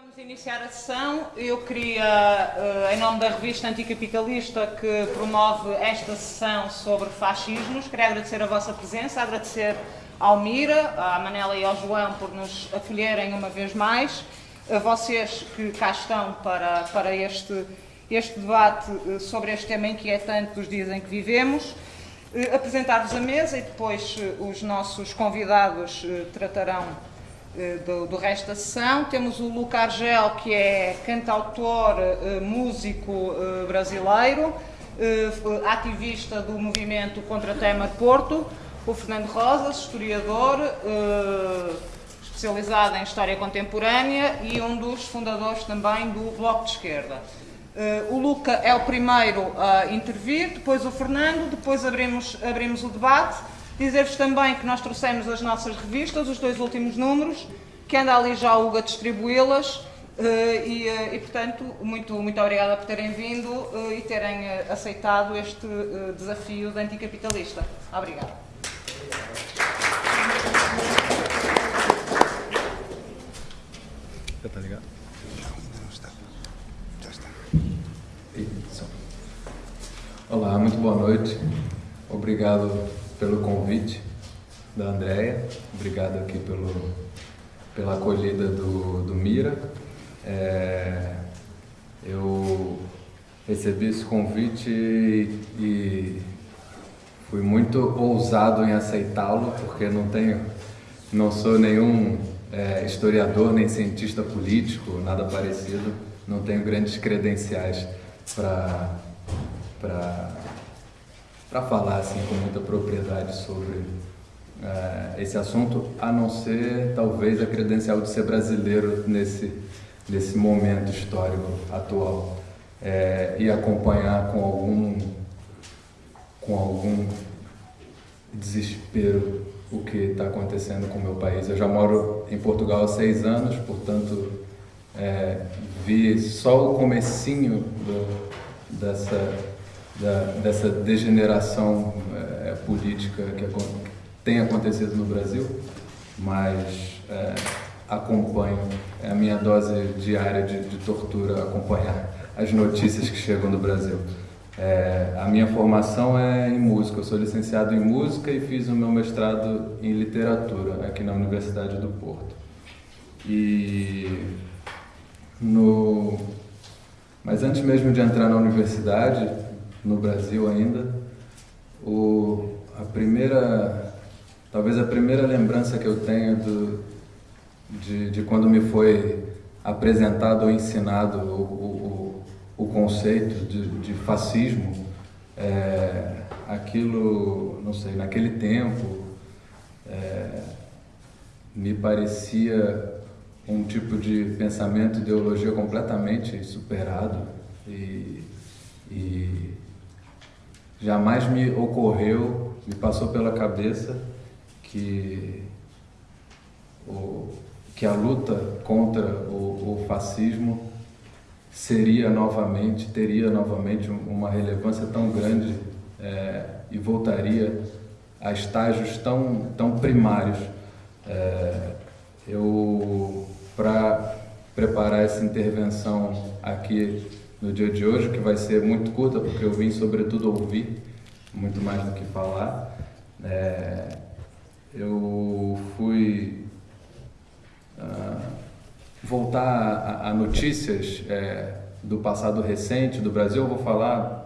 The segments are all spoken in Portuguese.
Vamos iniciar a sessão. Eu queria, eh, em nome da revista Anticapitalista, que promove esta sessão sobre fascismos, queria agradecer a vossa presença, agradecer ao Mira, à Manela e ao João por nos acolherem uma vez mais, a vocês que cá estão para, para este, este debate eh, sobre este tema inquietante dos dias em que vivemos. Eh, apresentar-vos a mesa e depois os nossos convidados tratarão do, do, resto da sessão. Temos o Luca Argel, que é cantautor, eh, músico eh, brasileiro, ativista do movimento contra Tema de Porto. O Fernando Rosas, historiador, especializado em História Contemporânea e um dos fundadores também do Bloco de Esquerda. o Luca é o primeiro a intervir, depois o Fernando, depois abrimos, abrimos o debate Dizer-vos também que nós trouxemos as nossas revistas, os dois últimos números, que anda ali já o Hugo a distribuí-las. Uh, e, uh, e, portanto, muito, muito obrigada por terem vindo uh, e terem aceitado este desafio de anticapitalista. Obrigada. Já está ligado? Não, está. Já está. Olá, muito boa noite. Obrigado pelo convite da Andrea, obrigado aqui pelo, pela acolhida do, do Mira. É, eu recebi esse convite e, fui muito ousado em aceitá-lo, porque não tenho, não sou nenhum é, historiador nem cientista político, nada parecido, não tenho grandes credenciais para para falar assim com muita propriedade sobre uh, esse assunto, a não ser talvez a credencial de ser brasileiro nesse nesse momento histórico atual é, e acompanhar com algum com algum desespero o que está acontecendo com o meu país. Eu já moro em Portugal há seis anos, portanto é, vi só o comecinho do, dessa da, dessa degeneração é, política que, que, tem acontecido no Brasil, mas é, acompanho, é a minha dose diária de, de, tortura acompanhar as notícias que chegam do Brasil. É, a minha formação é em música, eu sou licenciado em música e fiz o meu mestrado em literatura aqui na Universidade do Porto. E no... Mas antes mesmo de entrar na universidade, no Brasil ainda. O, a primeira, talvez a primeira lembrança que eu tenho do, de, de quando me foi apresentado ou ensinado o, o, o conceito de, de fascismo, é, aquilo, não sei, naquele tempo, é, me parecia um tipo de pensamento, ideologia completamente superado e, e jamais me ocorreu, me passou pela cabeça que, o, que a luta contra o, o fascismo seria novamente, teria novamente uma relevância tão grande é, e voltaria a estágios tão, tão primários. É, eu, para preparar essa intervenção aqui no dia de hoje, que vai ser muito curta, porque eu vim sobretudo ouvir, muito mais do que falar. É, eu fui uh, voltar a, a notícias é, do passado recente do Brasil, eu vou falar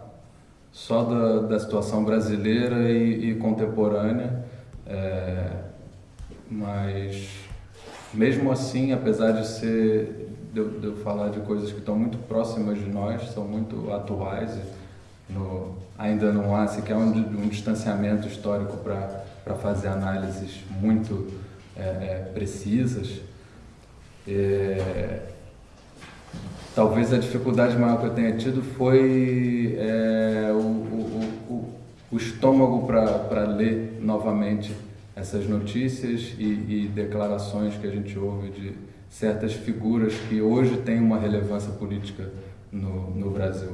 só da, da situação brasileira e, e contemporânea, é, mas mesmo assim, apesar de ser de eu, de falar de coisas que estão muito próximas de nós, são muito atuais. No, ainda não há sequer um, um distanciamento histórico para fazer análises muito é, é, precisas. É, talvez a dificuldade maior que eu tenha tido foi é, o, o, o, o, estômago para ler novamente essas notícias e, e declarações que a gente ouve de certas figuras que hoje têm uma relevância política no, no Brasil.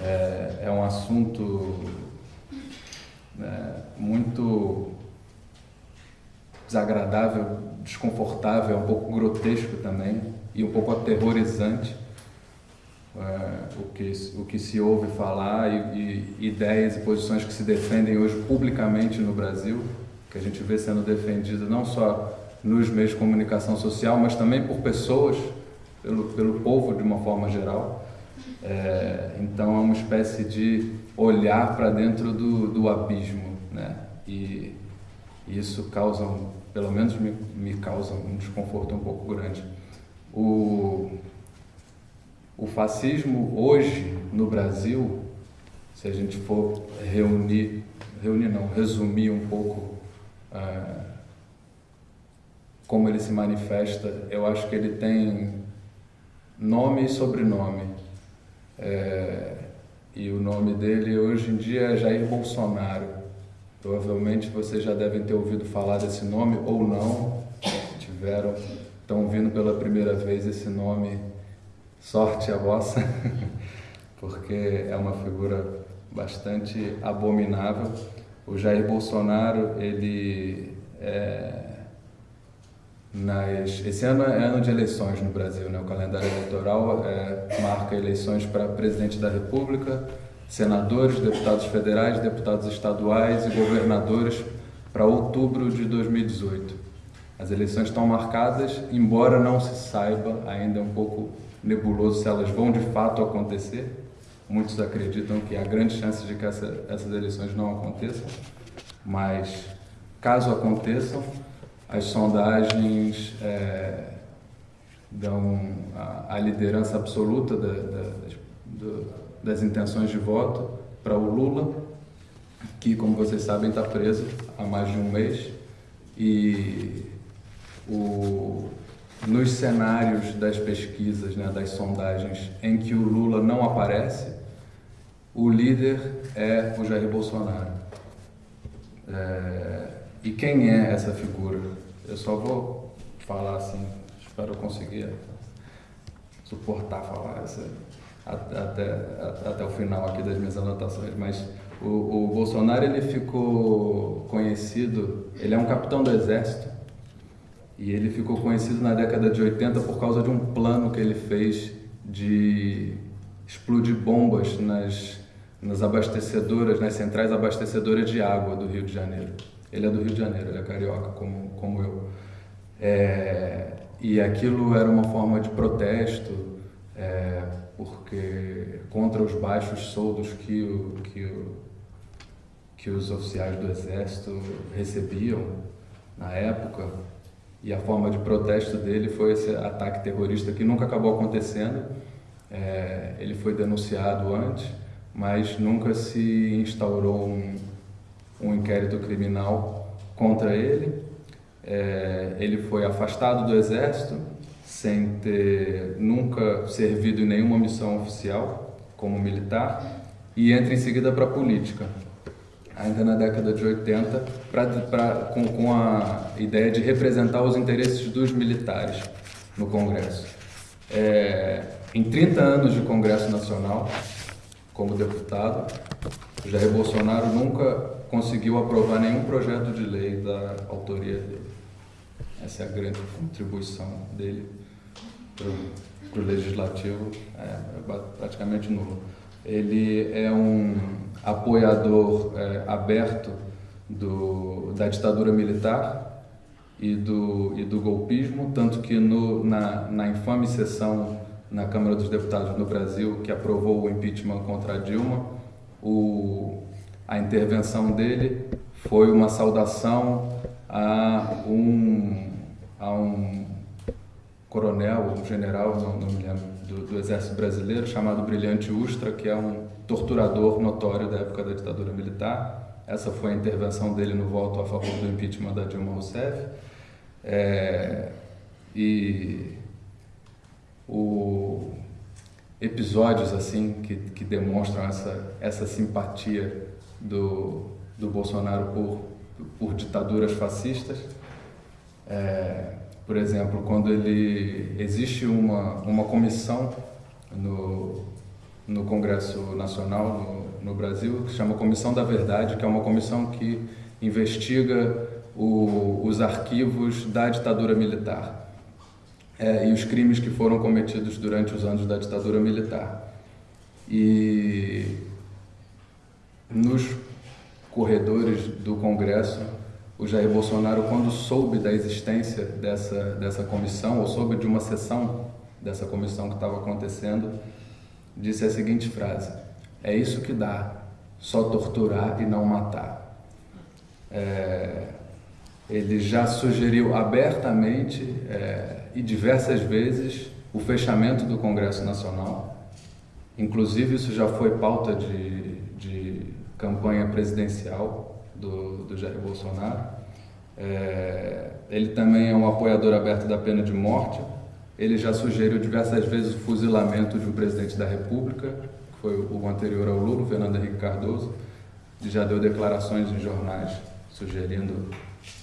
É, é um assunto é, muito desagradável, desconfortável, um pouco grotesco também e um pouco aterrorizante é, o, que, o que se ouve falar e, e ideias e posições que se defendem hoje publicamente no Brasil, que a gente vê sendo defendido não só nos meios de comunicação social, mas também por pessoas, pelo, pelo povo de uma forma geral. É, então é uma espécie de olhar para dentro do, do abismo, né? E, isso causa, pelo menos me, me causa um desconforto um pouco grande. O, o fascismo hoje no Brasil, se a gente for reunir, reunir não, resumir um pouco uh, como ele se manifesta, eu acho que ele tem nome e sobrenome. É, e o nome dele hoje em dia é Jair Bolsonaro. Provavelmente vocês já devem ter ouvido falar desse nome ou não, tiveram, estão ouvindo pela primeira vez esse nome sorte a vossa, porque é uma figura bastante abominável. O Jair Bolsonaro, ele é, nas, esse ano é ano de eleições no Brasil, né? o calendário eleitoral é, marca eleições para presidente da República, senadores, deputados federais, deputados estaduais e governadores para outubro de 2018. As eleições estão marcadas, embora não se saiba ainda é um pouco nebuloso se elas vão de fato acontecer. Muitos acreditam que há grande chance de que essa, essas eleições não aconteçam, mas caso aconteçam, as sondagens é, dão a, a, liderança absoluta da, da, das, das intenções de voto para o Lula, que, como vocês sabem, está preso há mais de um mês. E o, nos cenários das pesquisas, né, das sondagens, em que o Lula não aparece, o líder é o Jair Bolsonaro. É, e quem é essa figura? Eu só vou falar assim, espero conseguir suportar falar essa, até, até o final aqui das minhas anotações, mas o, o Bolsonaro ele ficou conhecido, ele é um capitão do exército, e ele ficou conhecido na década de 80 por causa de um plano que ele fez de explodir bombas nas, nas abastecedoras, nas centrais abastecedoras de água do Rio de Janeiro. Ele é do Rio de Janeiro, ele é carioca, como, como eu. É, e aquilo era uma forma de protesto, é, porque contra os baixos soldos que, o, que, o, que os oficiais do exército recebiam na época e a forma de protesto dele foi esse ataque terrorista que nunca acabou acontecendo. É, ele foi denunciado antes, mas nunca se instaurou um, um inquérito criminal contra ele. É, ele foi afastado do exército sem ter nunca servido em nenhuma missão oficial como militar e entra em seguida para a política ainda na década de 80, pra, pra, com, com a ideia de representar os interesses dos militares no Congresso. É, em 30 anos de Congresso Nacional, como deputado, Jair Bolsonaro nunca conseguiu aprovar nenhum projeto de lei da autoria dele. Essa é a grande contribuição dele para o legislativo, é, é praticamente nulo. Ele é um apoiador é, aberto do, da ditadura militar e do, e do golpismo, tanto que no, na, na infame sessão na Câmara dos Deputados no Brasil, que aprovou o impeachment contra Dilma, o, a intervenção dele foi uma saudação a um, a um coronel, um general, não, não me lembro, do, do, Exército Brasileiro, chamado Brilhante Ustra, que é um torturador notório da época da ditadura militar. Essa foi a intervenção dele no voto a favor do impeachment da Dilma Rousseff. É, e o, episódios assim que, que demonstram essa, essa simpatia do, do Bolsonaro por, por ditaduras fascistas. É, por exemplo, quando ele existe uma, uma comissão no, no Congresso Nacional no, no Brasil que chama Comissão da Verdade, que é uma comissão que investiga o, os arquivos da ditadura militar é, e os crimes que foram cometidos durante os anos da ditadura militar. E nos corredores do Congresso, o Jair Bolsonaro, quando soube da existência dessa, dessa comissão, ou soube de uma sessão dessa comissão que estava acontecendo, disse a seguinte frase: É isso que dá, só torturar e não matar. É, ele já sugeriu abertamente é, e diversas vezes o fechamento do Congresso Nacional. Inclusive, isso já foi pauta de, de campanha presidencial do, do Jair Bolsonaro. É, ele também é um apoiador aberto da pena de morte. Ele já sugeriu diversas vezes o fuzilamento de um presidente da República, que foi o anterior ao Lula, Fernando Henrique Cardoso. Ele já deu declarações em jornais sugerindo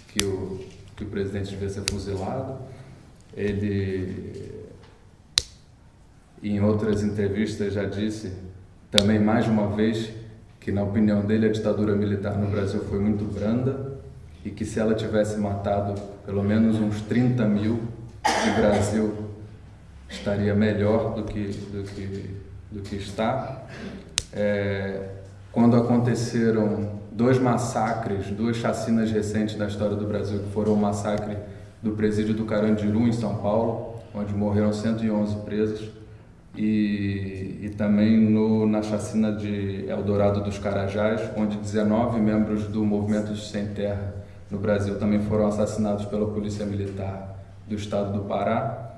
que o, que o presidente devia ser fuzilado. Ele, em outras entrevistas, já disse também mais uma vez que, na opinião dele, a ditadura militar no Brasil foi muito branda e que se ela tivesse matado pelo menos uns 30 mil, o Brasil estaria melhor do que, do que, do que está. É, quando aconteceram dois massacres, duas chacinas recentes da história do Brasil, que foram o massacre do presídio do Carandiru, em São Paulo, onde morreram 111 presos, e, e também no, na chacina de Eldorado dos Carajás, onde 19 membros do Movimento Sem Terra no Brasil também foram assassinados pela Polícia Militar do Estado do Pará.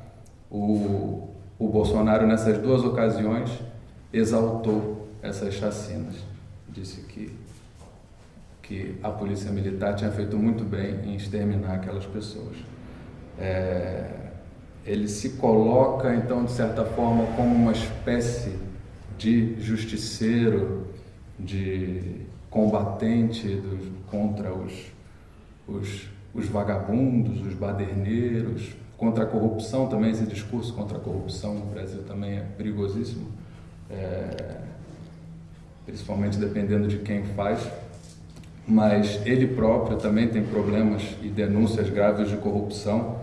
O, o Bolsonaro, nessas duas ocasiões, exaltou essas chacinas. Disse que, que a Polícia Militar tinha feito muito bem em exterminar aquelas pessoas. É, ele se coloca, então, de certa forma, como uma espécie de justiceiro, de combatente dos, contra os, os, os vagabundos, os baderneiros, contra a corrupção também, esse discurso contra a corrupção no Brasil também é perigosíssimo, é, principalmente dependendo de quem faz, mas ele próprio também tem problemas e denúncias graves de corrupção,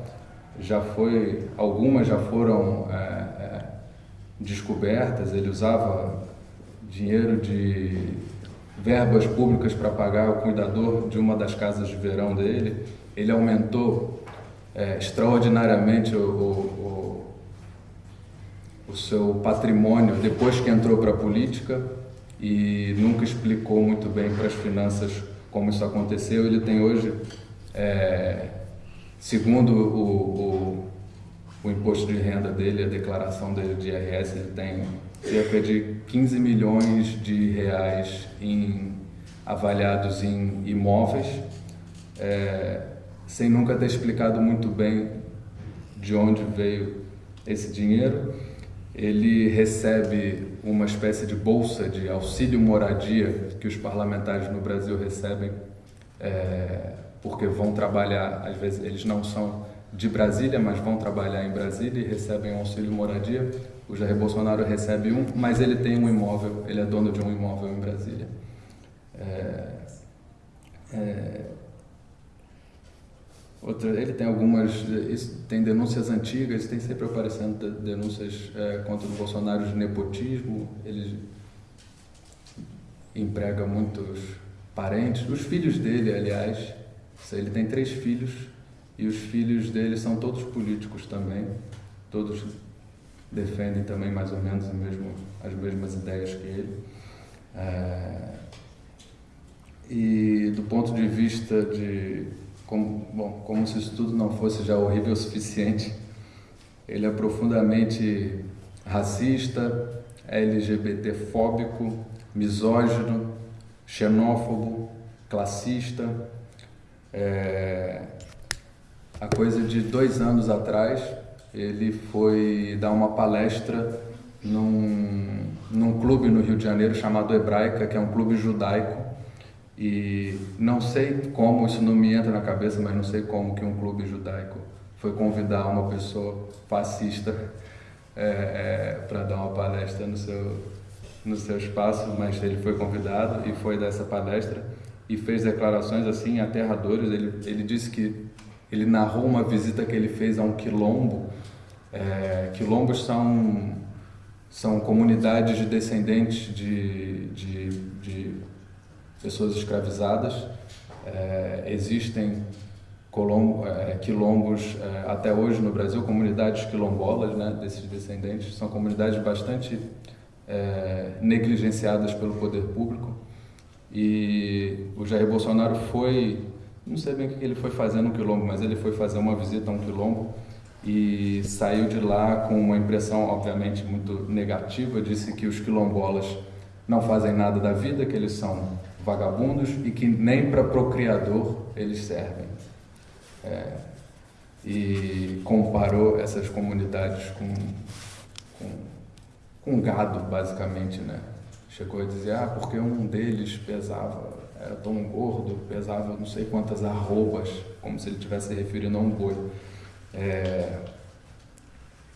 já foi, algumas já foram é, é, descobertas, ele usava dinheiro de verbas públicas para pagar o cuidador de uma das casas de verão dele, ele aumentou é, extraordinariamente o, o, o, o seu patrimônio depois que entrou para a política e nunca explicou muito bem para as finanças como isso aconteceu. Ele tem hoje é, Segundo o, o, o, imposto de renda dele, a declaração dele de IRS, ele tem cerca de 15 milhões de reais em, avaliados em imóveis, é, sem nunca ter explicado muito bem de onde veio esse dinheiro. Ele recebe uma espécie de bolsa de auxílio moradia que os parlamentares no Brasil recebem é, porque vão trabalhar, às vezes eles não são de Brasília, mas vão trabalhar em Brasília e recebem auxílio moradia. O Jair Bolsonaro recebe um, mas ele tem um imóvel, ele é dono de um imóvel em Brasília. É, é, outra, ele tem algumas, tem denúncias antigas, tem sempre aparecendo denúncias é, contra o Bolsonaro de nepotismo, ele emprega muitos parentes, os filhos dele, aliás, ele tem três filhos e os filhos dele são todos políticos também, todos defendem também mais ou menos mesmo, as mesmas ideias que ele. É, e do ponto de vista de como, bom, como se isso tudo não fosse já horrível o suficiente, ele é profundamente racista, LGBTfóbico, misógino, xenófobo, classista, é, a coisa de dois anos atrás, ele foi dar uma palestra num, num clube no Rio de Janeiro chamado Hebraica, que é um clube judaico. E não sei como, isso não me entra na cabeça, mas não sei como que um clube judaico foi convidar uma pessoa fascista é, é, para dar uma palestra no seu, no seu espaço, mas ele foi convidado e foi dessa palestra. E fez declarações assim aterradoras. Ele, ele disse que ele narrou uma visita que ele fez a um quilombo. É, quilombos são, são comunidades de descendentes de, de, de pessoas escravizadas. É, existem colombo, é, quilombos é, até hoje no Brasil, comunidades quilombolas né, desses descendentes. São comunidades bastante é, negligenciadas pelo poder público. E o Jair Bolsonaro foi, não sei bem o que ele foi fazer no quilombo, mas ele foi fazer uma visita a um quilombo e saiu de lá com uma impressão, obviamente, muito negativa. Disse que os quilombolas não fazem nada da vida, que eles são vagabundos e que nem para procriador eles servem. É, e comparou essas comunidades com, com, com gado, basicamente, né? Chegou a dizer, ah, porque um deles pesava, era tão gordo, pesava não sei quantas arrobas, como se ele estivesse se referindo a um boi. É,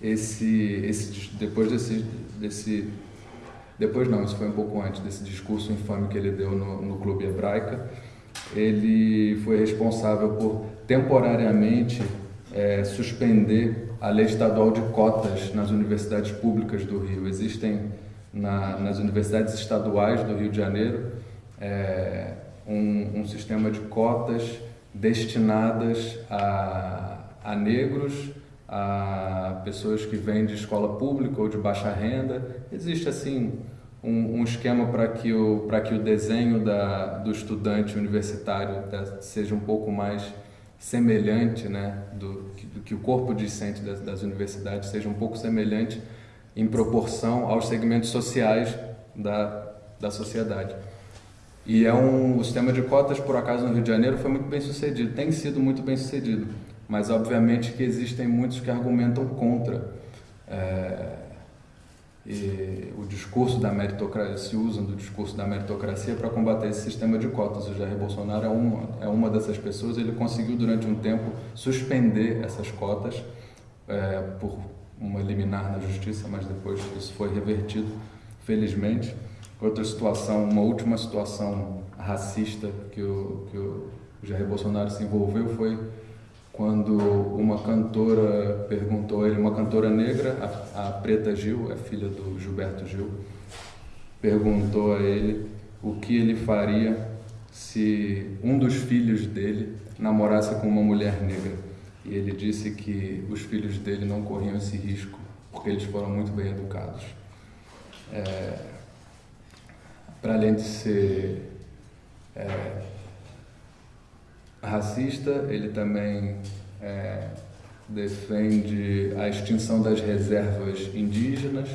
esse, esse, depois desse, desse, depois não, isso foi um pouco antes desse discurso infame que ele deu no, no Clube Hebraica, ele foi responsável por temporariamente é, suspender a lei estadual de cotas nas universidades públicas do Rio. Existem na, nas universidades estaduais do Rio de Janeiro é, um, um, sistema de cotas destinadas a, a negros, a pessoas que vêm de escola pública ou de baixa renda. Existe assim um, um esquema para que o que o desenho da, do estudante universitário seja um pouco mais semelhante, né, do que, que o corpo discente das, das universidades seja um pouco semelhante em proporção aos segmentos sociais da, da sociedade. E é um, o sistema de cotas, por acaso, no Rio de Janeiro foi muito bem sucedido, tem sido muito bem sucedido, mas obviamente que existem muitos que argumentam contra. É, o discurso da meritocracia, se usam do discurso da meritocracia para combater esse sistema de cotas. O Jair Bolsonaro é uma, é uma dessas pessoas, ele conseguiu durante um tempo suspender essas cotas é, por uma liminar na justiça, mas depois isso foi revertido, felizmente. Outra situação, uma última situação racista que o, que o Jair Bolsonaro se envolveu foi quando uma cantora perguntou a ele, uma cantora negra, a, a Preta Gil, é filha do Gilberto Gil, perguntou a ele o que ele faria se um dos filhos dele namorasse com uma mulher negra. E ele disse que os filhos dele não corriam esse risco, porque eles foram muito bem educados. É, Para além de ser é, racista, ele também é, defende a extinção das reservas indígenas,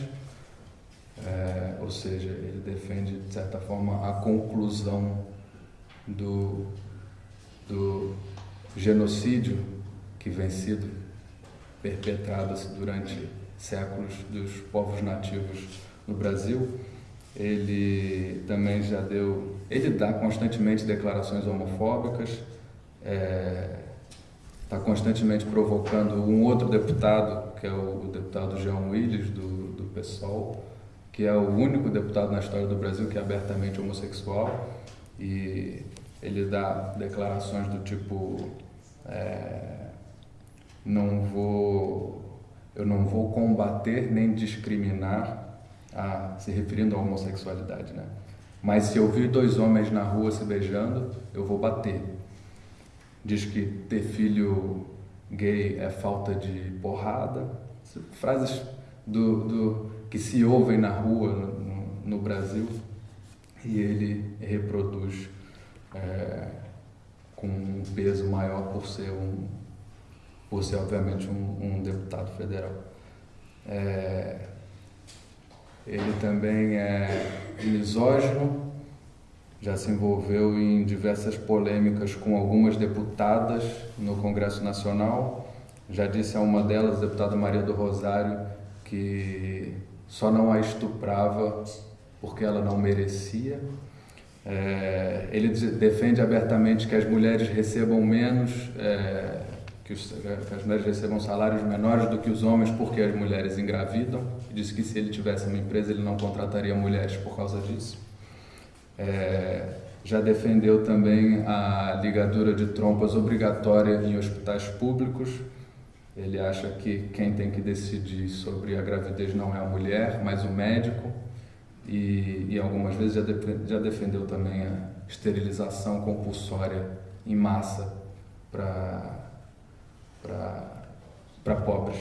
é, ou seja, ele defende, de certa forma, a conclusão do, do genocídio que vem sido perpetrada durante séculos dos povos nativos no Brasil. Ele também já deu, ele dá constantemente declarações homofóbicas, está é, tá constantemente provocando um outro deputado, que é o, deputado João Willis, do, do PSOL, que é o único deputado na história do Brasil que é abertamente homossexual, e ele dá declarações do tipo. É, não vou, eu não vou combater nem discriminar, a, se referindo à homossexualidade, né? Mas se eu vir dois homens na rua se beijando, eu vou bater. Diz que ter filho gay é falta de porrada. Frases do, do que se ouvem na rua no, no, Brasil e ele reproduz é, com um peso maior por ser um, por ser, obviamente, um, um deputado federal. É, ele também é misógino, já se envolveu em diversas polêmicas com algumas deputadas no Congresso Nacional. Já disse a uma delas, a deputada Maria do Rosário, que só não a estuprava porque ela não merecia. É, ele defende abertamente que as mulheres recebam menos é, que, os, que, as mulheres recebam salários menores do que os homens porque as mulheres engravidam. Disse que se ele tivesse uma empresa ele não contrataria mulheres por causa disso. É, já defendeu também a ligadura de trompas obrigatória em hospitais públicos. Ele acha que quem tem que decidir sobre a gravidez não é a mulher, mas o médico. E, e algumas vezes já, de, já defendeu também a esterilização compulsória em massa para pobres.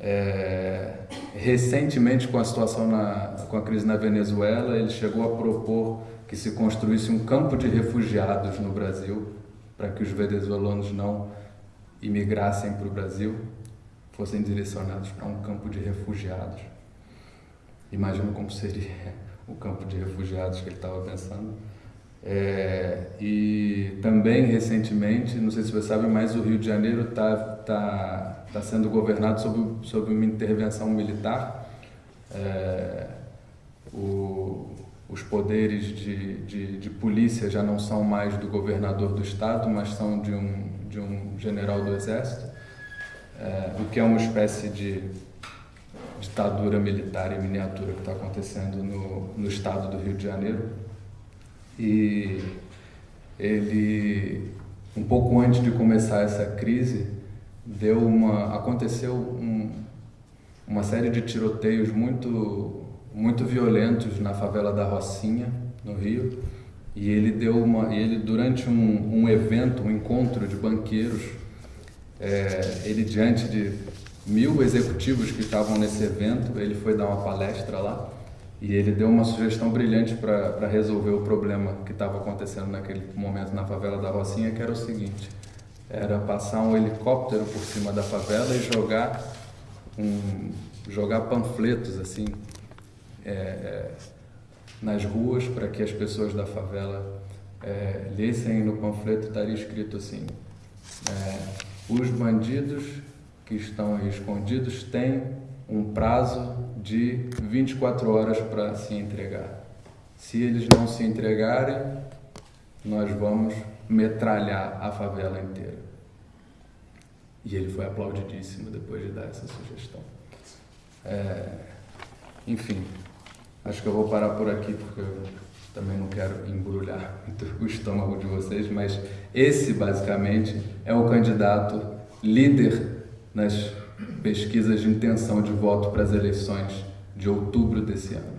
É, recentemente, com a situação na, com a crise na Venezuela, ele chegou a propor que se construísse um campo de refugiados no Brasil, para que os venezuelanos não imigrassem para o Brasil, fossem direcionados para um campo de refugiados. Imagino como seria o campo de refugiados que ele estava pensando. É, e também recentemente, não sei se você sabe, mas o Rio de Janeiro está tá, tá sendo governado sob, sob uma intervenção militar. É, o, os poderes de, de, de, polícia já não são mais do governador do estado, mas são de um, de um general do exército, é, o que é uma espécie de ditadura militar em miniatura que está acontecendo no, no estado do Rio de Janeiro. E ele, um pouco antes de começar essa crise, deu uma, aconteceu um, uma série de tiroteios muito muito violentos na favela da Rocinha, no Rio, e ele deu uma, ele durante um, um evento, um encontro de banqueiros, é, ele diante de mil executivos que estavam nesse evento, ele foi dar uma palestra lá e ele deu uma sugestão brilhante para resolver o problema que estava acontecendo naquele momento na favela da Rocinha, que era o seguinte: era passar um helicóptero por cima da favela e jogar um, jogar panfletos assim é, é, nas ruas para que as pessoas da favela é, lessem no panfleto estaria escrito assim é, os bandidos que estão aí escondidos têm um prazo de 24 horas para se entregar. Se eles não se entregarem, nós vamos metralhar a favela inteira. E ele foi aplaudidíssimo depois de dar essa sugestão. É, enfim, Acho que eu vou parar por aqui porque eu também não quero embrulhar o estômago de vocês, mas esse basicamente é o candidato líder nas pesquisas de intenção de voto para as eleições de outubro desse ano.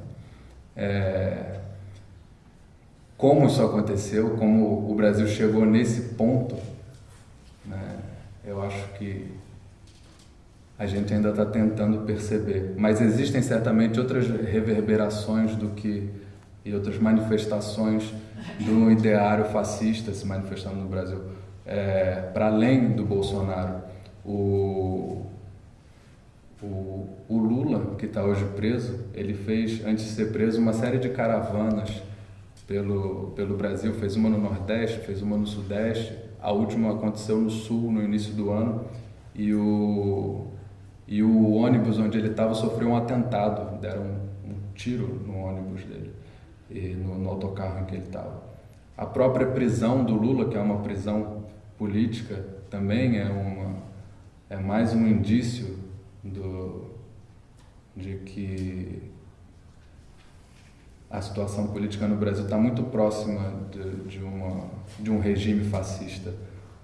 É... Como isso aconteceu, como o Brasil chegou nesse ponto, né? eu acho que a gente ainda está tentando perceber. Mas existem certamente outras reverberações do que e outras manifestações do ideário fascista se manifestando no Brasil. É, Para além do Bolsonaro, o, o, o Lula, que está hoje preso, ele fez, antes de ser preso, uma série de caravanas pelo, pelo Brasil. Fez uma no Nordeste, fez uma no Sudeste, a última aconteceu no Sul, no início do ano. E o, e o ônibus onde ele estava sofreu um atentado, deram um, um tiro no ônibus dele, e no, no autocarro em que ele estava. A própria prisão do Lula, que é uma prisão política, também é, uma, é mais um indício do, de que a situação política no Brasil está muito próxima de, de, uma, de um regime fascista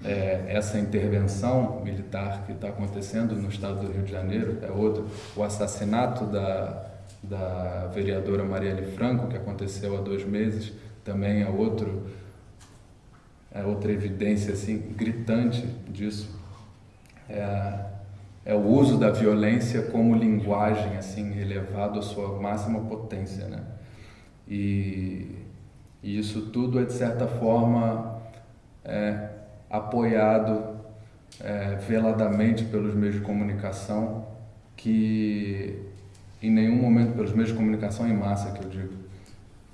é, essa intervenção militar que está acontecendo no estado do Rio de Janeiro é outro. O assassinato da, da vereadora Marielle Franco, que aconteceu há dois meses, também é outro é outra evidência assim gritante disso. É, é o uso da violência como linguagem assim elevado à sua máxima potência, né? E, e isso tudo é de certa forma é, apoiado é, veladamente pelos meios de comunicação, que em nenhum momento, pelos meios de comunicação em massa, que eu digo,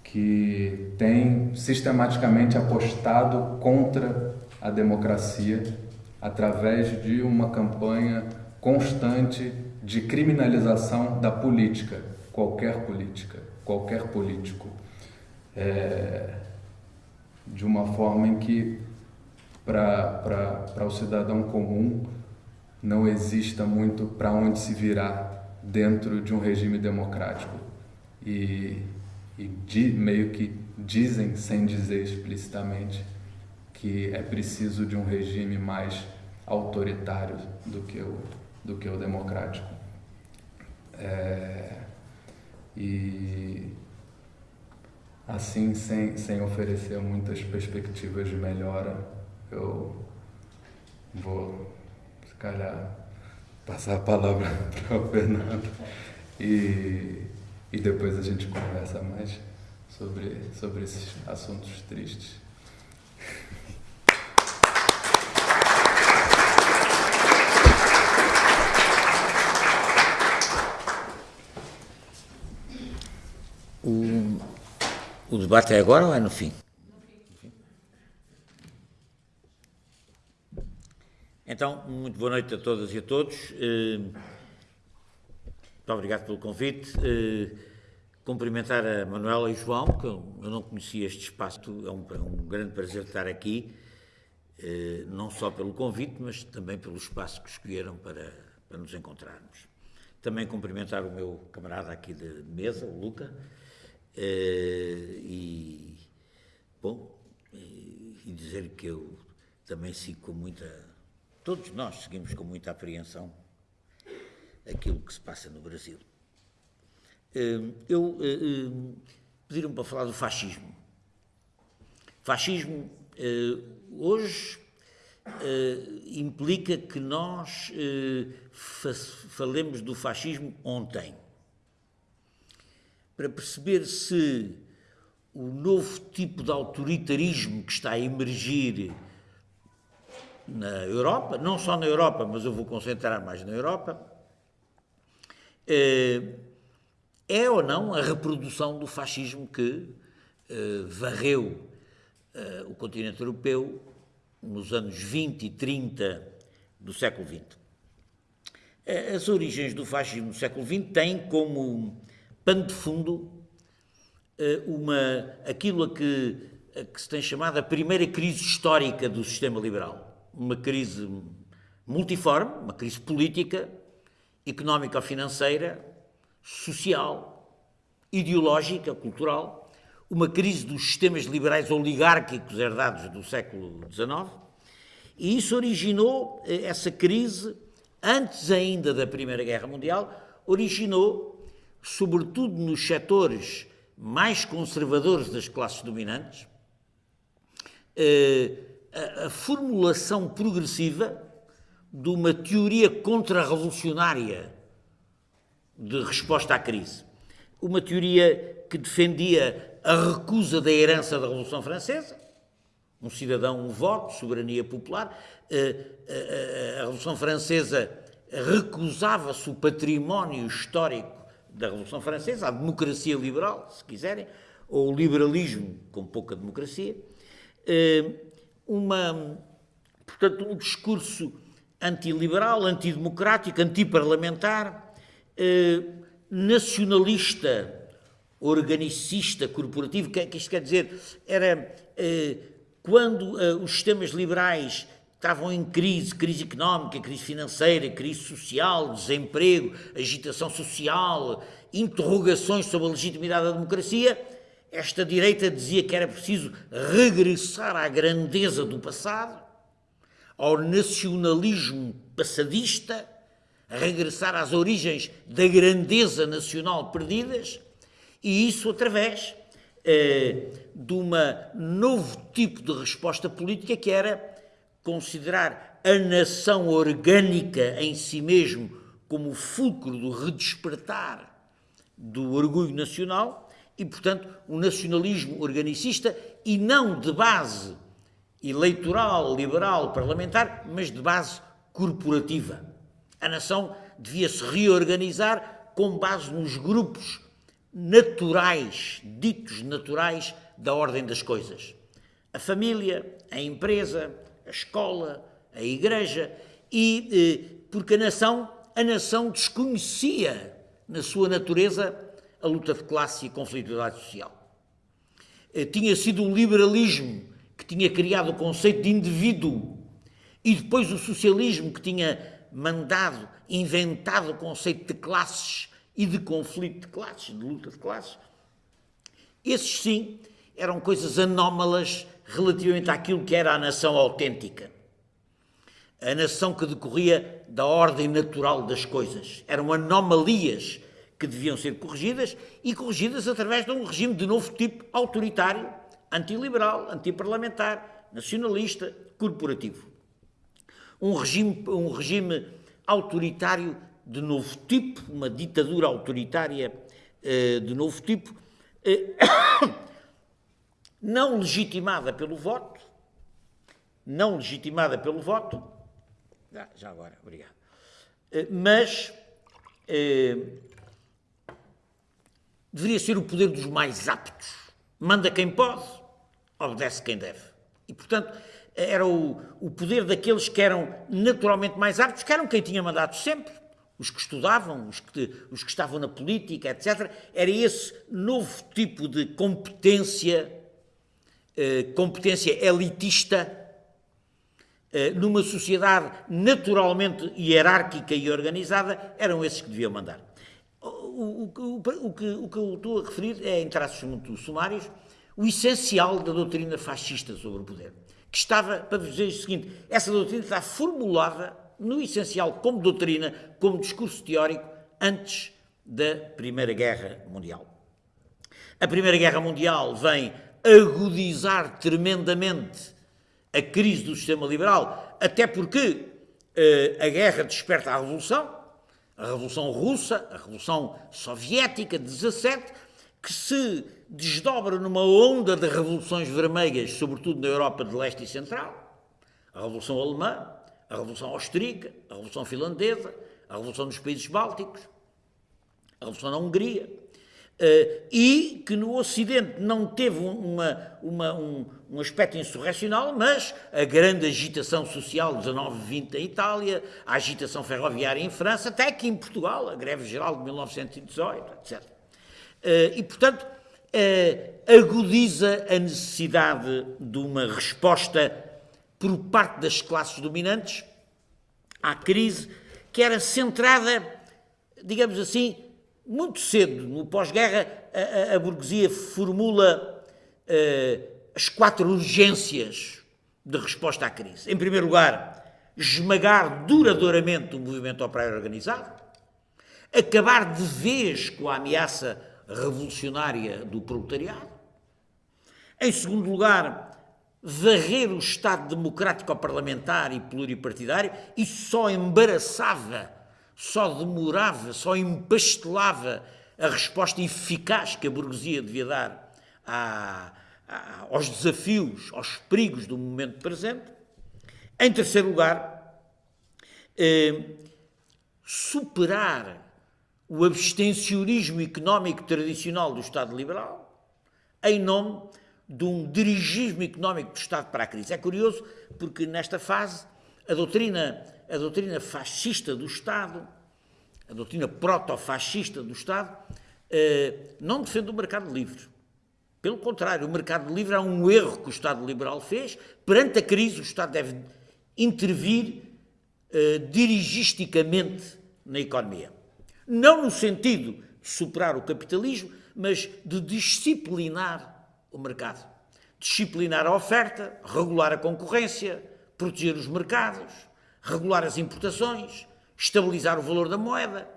que tem sistematicamente apostado contra a democracia através de uma campanha constante de criminalização da política, qualquer política, qualquer político, é, de uma forma em que para o cidadão comum não exista muito para onde se virar dentro de um regime democrático. E, e meio que dizem, sem dizer explicitamente, que é preciso de um regime mais autoritário do que o, do que o democrático. É, e assim, sem, sem oferecer muitas perspectivas de melhora, eu vou, se calhar, passar a palavra para o Fernando e, e depois a gente conversa mais sobre, sobre esses assuntos tristes. O, o debate é agora ou é no fim? Então, muito boa noite a todas e a todos. Eh, muito obrigado pelo convite. Eh, cumprimentar a Manuela e o João, que eu não conhecia este espaço. É um, é um grande prazer estar aqui, eh, não só pelo convite, mas também pelo espaço que escolheram para, para nos encontrarmos. Também cumprimentar o meu camarada aqui de mesa, o Luca, e, bom, e, dizer que eu também sigo com muita. Todos nós seguimos com muita apreensão aquilo que se passa no Brasil. Uh, eu uh, pediram para falar do fascismo. Fascismo hoje implica que nós falemos do fascismo ontem para perceber se o novo tipo de autoritarismo que está a emergir na Europa, não só na Europa, mas eu vou concentrar mais na Europa, eh, é ou não a reprodução do fascismo que eh, varreu eh, o continente europeu nos anos 20 e 30 do século XX. As origens do fascismo no século XX têm como pano de fundo eh, uma, aquilo a que, a que se tem chamado a primeira crise histórica do sistema liberal. Uma crise multiforme, uma crise política, económica financeira, social, ideológica, cultural, uma crise dos sistemas liberais oligárquicos herdados do século XIX, e isso originou, eh, essa crise, antes ainda da Primeira Guerra Mundial, originou sobretudo nos setores mais conservadores das classes dominantes, eh, a, formulação progressiva de uma teoria contra-revolucionária de resposta à crise. Uma teoria que defendia a recusa da herança da Revolução Francesa, um cidadão, um voto, soberania popular. Eh, eh, a Revolução Francesa recusava-se o património histórico da Revolução Francesa, a democracia liberal, se quiserem, ou o liberalismo com pouca democracia, eh, uma, portanto, um discurso antiliberal, antidemocrático, antiparlamentar, eh, nacionalista, organicista, corporativo, o que, é que isto quer dizer? Era eh, quando os sistemas liberais estavam em crise, crise económica, crise financeira, crise social, desemprego, agitação social, interrogações sobre a legitimidade da democracia, esta direita dizia que era preciso regressar à grandeza do passado, ao nacionalismo passadista, regressar às origens da grandeza nacional perdidas, e isso através eh, de um novo tipo de resposta política que era considerar a nação orgânica em si mesmo como o fulcro do redespertar do orgulho nacional e, portanto, um nacionalismo organicista e não de base eleitoral, liberal, parlamentar, mas de base corporativa. A nação devia se reorganizar com base nos grupos naturais, ditos naturais, da ordem das coisas. A família, a empresa, a escola, a igreja, e eh, porque a nação, a nação desconhecia na sua natureza a luta de classe e a conflitualidade social. Eh, tinha sido o liberalismo que tinha criado o conceito de indivíduo e depois o socialismo que tinha mandado, inventado o conceito de classes e de conflito de classes, de luta de classes. Esses sim eram coisas anómalas relativamente àquilo que era a nação autêntica. A nação que decorria da ordem natural das coisas. Eram anomalias que deviam ser corrigidas e corrigidas através de um regime de novo tipo autoritário, antiliberal, antiparlamentar, nacionalista, corporativo. Um regime, um regime autoritário de novo tipo, uma ditadura autoritária eh, de novo tipo, eh, não legitimada pelo voto, não legitimada pelo voto, ah, já agora, obrigado, eh, mas deveria ser o poder dos mais aptos. Manda quem pode, obedece quem deve. E, portanto, era o, o poder daqueles que eram naturalmente mais aptos, que eram quem tinha mandado sempre, os que estudavam, os que, os que estavam na política, etc. Era esse novo tipo de competência, eh, competência elitista, eh, numa sociedade naturalmente hierárquica e organizada, eram esses que deviam mandar. O, o, o, que, o que eu estou a referir é, em traços muito sumários, o essencial da doutrina fascista sobre o poder, que estava, para dizer o seguinte, essa doutrina está formulada no essencial, como doutrina, como discurso teórico, antes da Primeira Guerra Mundial. A Primeira Guerra Mundial vem agudizar tremendamente a crise do sistema liberal, até porque eh, a guerra desperta a revolução, a Revolução Russa, a Revolução Soviética de 17, que se desdobra numa onda de revoluções vermelhas, sobretudo na Europa de Leste e Central, a Revolução Alemã, a Revolução Austríaca, a Revolução Finlandesa, a Revolução dos Países Bálticos, a Revolução na Hungria, e que no Ocidente não teve uma, uma, um, um aspecto insurrecional, mas a grande agitação social 19-20 em Itália, a agitação ferroviária em França, até aqui em Portugal, a greve geral de 1918, etc. Uh, e, portanto, uh, agudiza a necessidade de uma resposta por parte das classes dominantes à crise que era centrada, digamos assim, muito cedo, no pós-guerra, a, a, burguesia formula uh, as quatro urgências de resposta à crise. Em primeiro lugar, esmagar duradouramente o movimento operário organizado, acabar de vez com a ameaça revolucionária do proletariado. Em segundo lugar, varrer o Estado democrático parlamentar e pluripartidário, isso só embaraçava, só demorava, só empastelava a resposta eficaz que a burguesia devia dar a, a, aos desafios, aos perigos do momento presente. Em terceiro lugar, eh, superar o abstencionismo económico tradicional do Estado liberal em nome de um dirigismo económico do Estado para a crise. É curioso porque nesta fase a doutrina, a doutrina fascista do Estado, a doutrina proto-fascista do Estado, eh, não defende o mercado livre. Pelo contrário, o mercado livre é um erro que o Estado liberal fez. Perante a crise, o Estado deve intervir eh, dirigisticamente na economia. Não no sentido de superar o capitalismo, mas de disciplinar o mercado. Disciplinar a oferta, regular a concorrência, proteger os mercados, regular as importações, estabilizar o valor da moeda.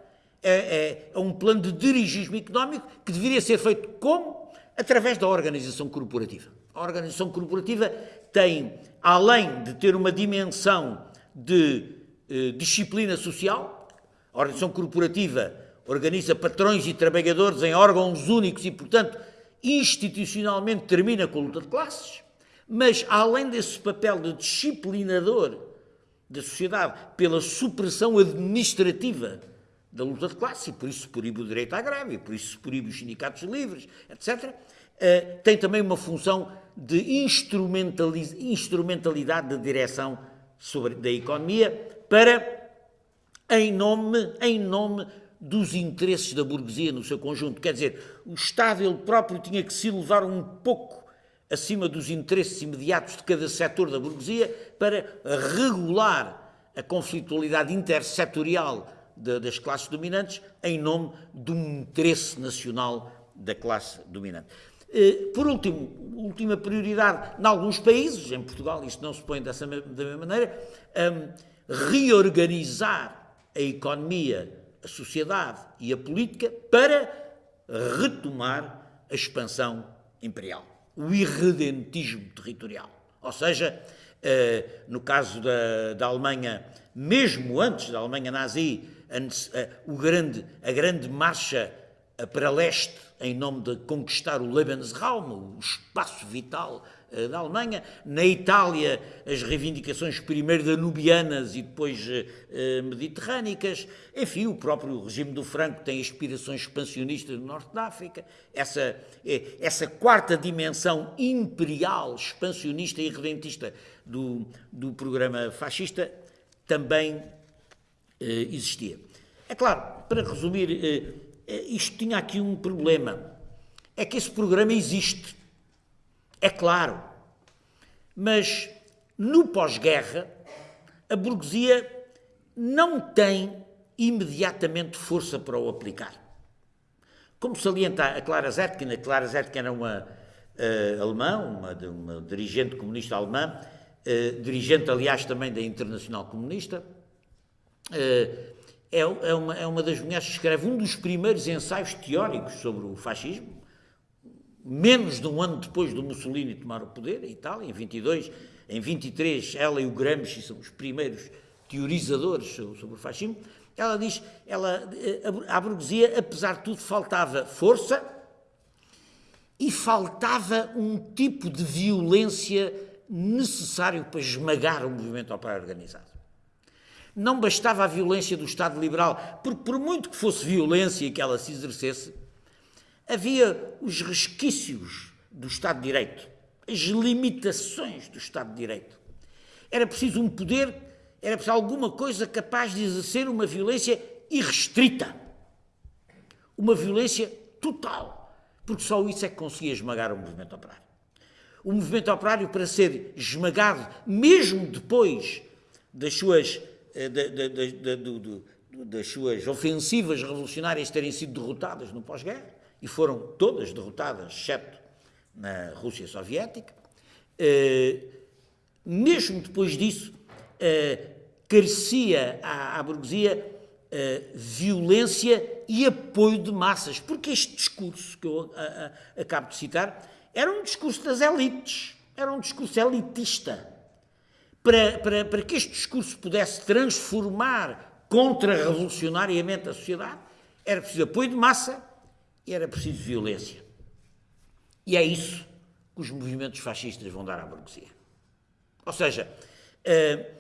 É, é, é um plano de dirigismo económico que deveria ser feito como? Através da organização corporativa. A organização corporativa tem, além de ter uma dimensão de eh, disciplina social, a organização corporativa organiza patrões e trabalhadores em órgãos únicos e, portanto, institucionalmente termina com a luta de classes, mas além desse papel de disciplinador da sociedade pela supressão administrativa da luta de classe, e por isso proíbe o direito à greve, por isso proíbe os sindicatos livres, etc., eh, tem também uma função de instrumentalidade da direção sobre, da economia para, em nome, em nome dos interesses da burguesia no seu conjunto. Quer dizer, o Estado ele próprio tinha que se elevar um pouco acima dos interesses imediatos de cada setor da burguesia para regular a conflitualidade intersetorial das classes dominantes em nome de um interesse nacional da classe dominante. Eh, por último, última prioridade, em alguns países, em Portugal isto não se põe dessa da mesma maneira, um, reorganizar a economia, a sociedade e a política para retomar a expansão imperial, o irredentismo territorial. Ou seja, uh, no caso da, da Alemanha, mesmo antes da Alemanha nazi, a, o grande, a grande marcha para leste em nome de conquistar o Lebensraum, o espaço vital uh, da Alemanha. Na Itália, as reivindicações primeiro danubianas e depois uh, mediterrânicas. Enfim, o próprio regime do Franco tem aspirações expansionistas no norte da África. Essa, essa quarta dimensão imperial, expansionista e redentista do, do programa fascista também existia. É claro, para resumir isto tinha aqui um problema. É que esse programa existe. É claro. Mas no pós-guerra, a burguesia não tem imediatamente força para o aplicar. Como salienta a Clara Zetkin, a Clara Zetkin era uma uh, alemã, uma, uma, dirigente comunista alemã, uh, dirigente, aliás, também da Internacional Comunista, uh, é, é, uma, é uma das mulheres que escreve um dos primeiros ensaios teóricos sobre o fascismo, menos de um ano depois do Mussolini tomar o poder, em Itália, em 22, em 23, ela e o Gramsci são os primeiros teorizadores sobre o fascismo. Ela diz, ela, a, a burguesia, apesar de tudo, faltava força e faltava um tipo de violência necessário para esmagar o movimento operário organizado. Não bastava a violência do Estado liberal, porque por muito que fosse violência que ela se exercesse, havia os resquícios do Estado de Direito, as limitações do Estado de Direito. Era preciso um poder, era preciso alguma coisa capaz de exercer uma violência irrestrita, uma violência total, porque só isso é que conseguia esmagar o movimento operário. O movimento operário, para ser esmagado, mesmo depois das suas eh, das suas ofensivas revolucionárias terem sido derrotadas no pós-guerra, e foram todas derrotadas, exceto na Rússia Soviética. Eh, mesmo depois disso, eh, carecia à, burguesia violência e apoio de massas, porque este discurso que eu acabo de citar era um discurso das elites, era um discurso elitista para, para, para que este discurso pudesse transformar contra-revolucionariamente a sociedade, era preciso apoio de massa e era preciso violência. E é isso que os movimentos fascistas vão dar à burguesia. Ou seja, eh,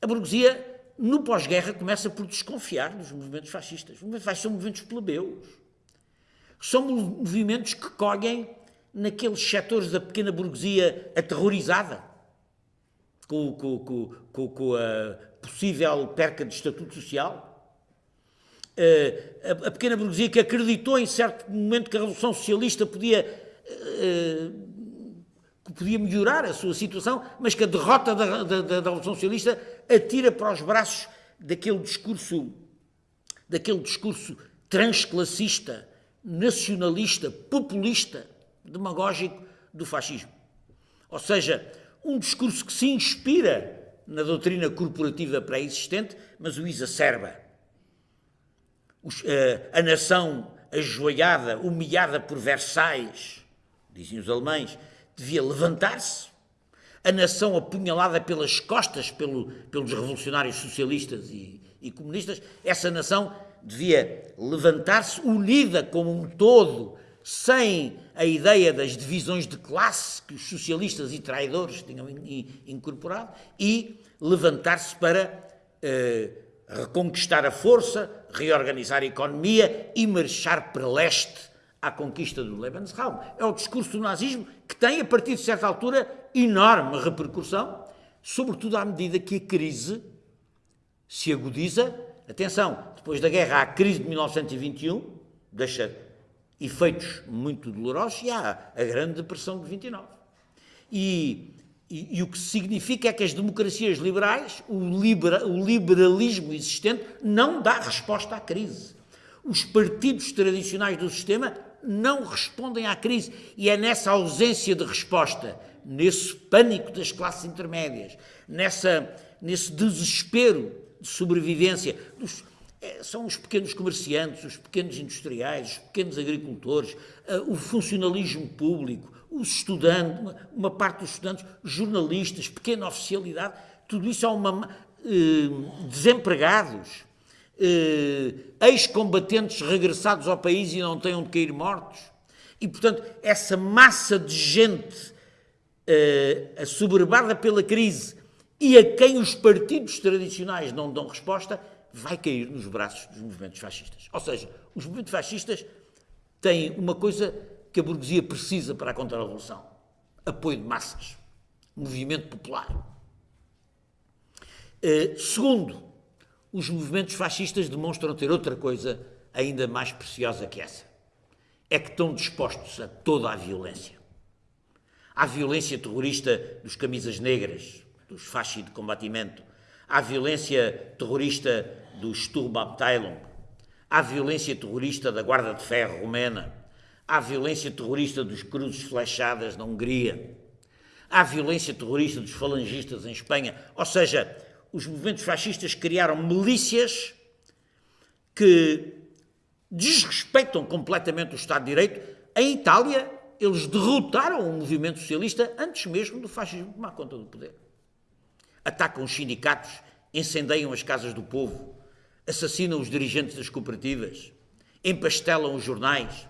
a burguesia, no pós-guerra, começa por desconfiar dos movimentos fascistas. Os movimentos fascistas são movimentos plebeus. São movimentos que colhem naqueles setores da pequena burguesia aterrorizada, com, com, com, com a possível perca de estatuto social? Uh, a, pequena burguesia que acreditou em certo momento que a Revolução Socialista podia, uh, podia melhorar a sua situação, mas que a derrota da, da, da, Revolução Socialista atira para os braços daquele discurso, daquele discurso transclassista, nacionalista, populista, demagógico do fascismo. Ou seja, um discurso que se inspira na doutrina corporativa pré-existente, mas o exacerba. Os, uh, a nação ajoelhada, humilhada por Versailles, dizem os alemães, devia levantar-se. A nação apunhalada pelas costas pelo, pelos revolucionários socialistas e, e comunistas, essa nação devia levantar-se unida como um todo, sem a ideia das divisões de classe que os socialistas e traidores tinham incorporado e levantar-se para eh, reconquistar a força, reorganizar a economia e marchar para leste à conquista do Lebensraum. É o discurso do nazismo que tem, a partir de certa altura, enorme repercussão, sobretudo à medida que a crise se agudiza. Atenção, depois da guerra há a crise de 1921, deixa efeitos muito dolorosos e há a Grande Depressão de 29. E, e, e o que significa é que as democracias liberais, o, libera, o liberalismo existente, não dá resposta à crise. Os partidos tradicionais do sistema não respondem à crise. E é nessa ausência de resposta, nesse pânico das classes intermédias, nessa, nesse desespero de sobrevivência, dos, é, são os pequenos comerciantes, os pequenos industriais, os pequenos agricultores, uh, o funcionalismo público, os estudantes, uma, uma, parte dos estudantes, jornalistas, pequena oficialidade, tudo isso é uma. Uh, desempregados, uh, ex-combatentes regressados ao país e não têm onde cair mortos. E, portanto, essa massa de gente uh, assoberbada pela crise e a quem os partidos tradicionais não dão resposta, vai cair nos braços dos movimentos fascistas. Ou seja, os movimentos fascistas têm uma coisa que a burguesia precisa para a contra-revolução: apoio de massas, movimento popular. Uh, segundo, os movimentos fascistas demonstram ter outra coisa ainda mais preciosa que essa. É que estão dispostos a toda a violência. À violência terrorista dos camisas negras, dos fasci de combatimento, à violência terrorista do Sturmabteilung, à violência terrorista da Guarda de Ferro romena, à violência terrorista dos cruzes flechadas na Hungria, à violência terrorista dos falangistas em Espanha. Ou seja, os movimentos fascistas criaram milícias que desrespeitam completamente o Estado de Direito. Em Itália, eles derrotaram o movimento socialista antes mesmo do fascismo tomar conta do poder. Atacam os sindicatos, incendeiam as casas do povo, assassinam os dirigentes das cooperativas, empastelam os jornais.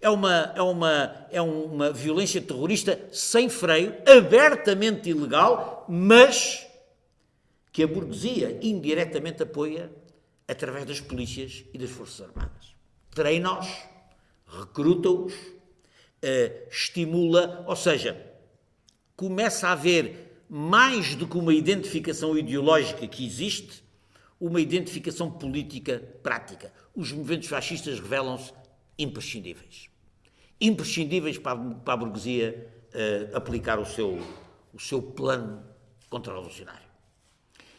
É uma, é, uma, é uma violência terrorista sem freio, abertamente ilegal, mas que a burguesia indiretamente apoia através das polícias e das Forças Armadas. Treina-os, recruta-os, uh, estimula, ou seja, começa a haver mais do que uma identificação ideológica que existe, uma identificação política prática. Os movimentos fascistas revelam-se imprescindíveis. Imprescindíveis para a, para a burguesia uh, aplicar o seu, o seu plano contra-revolucionário.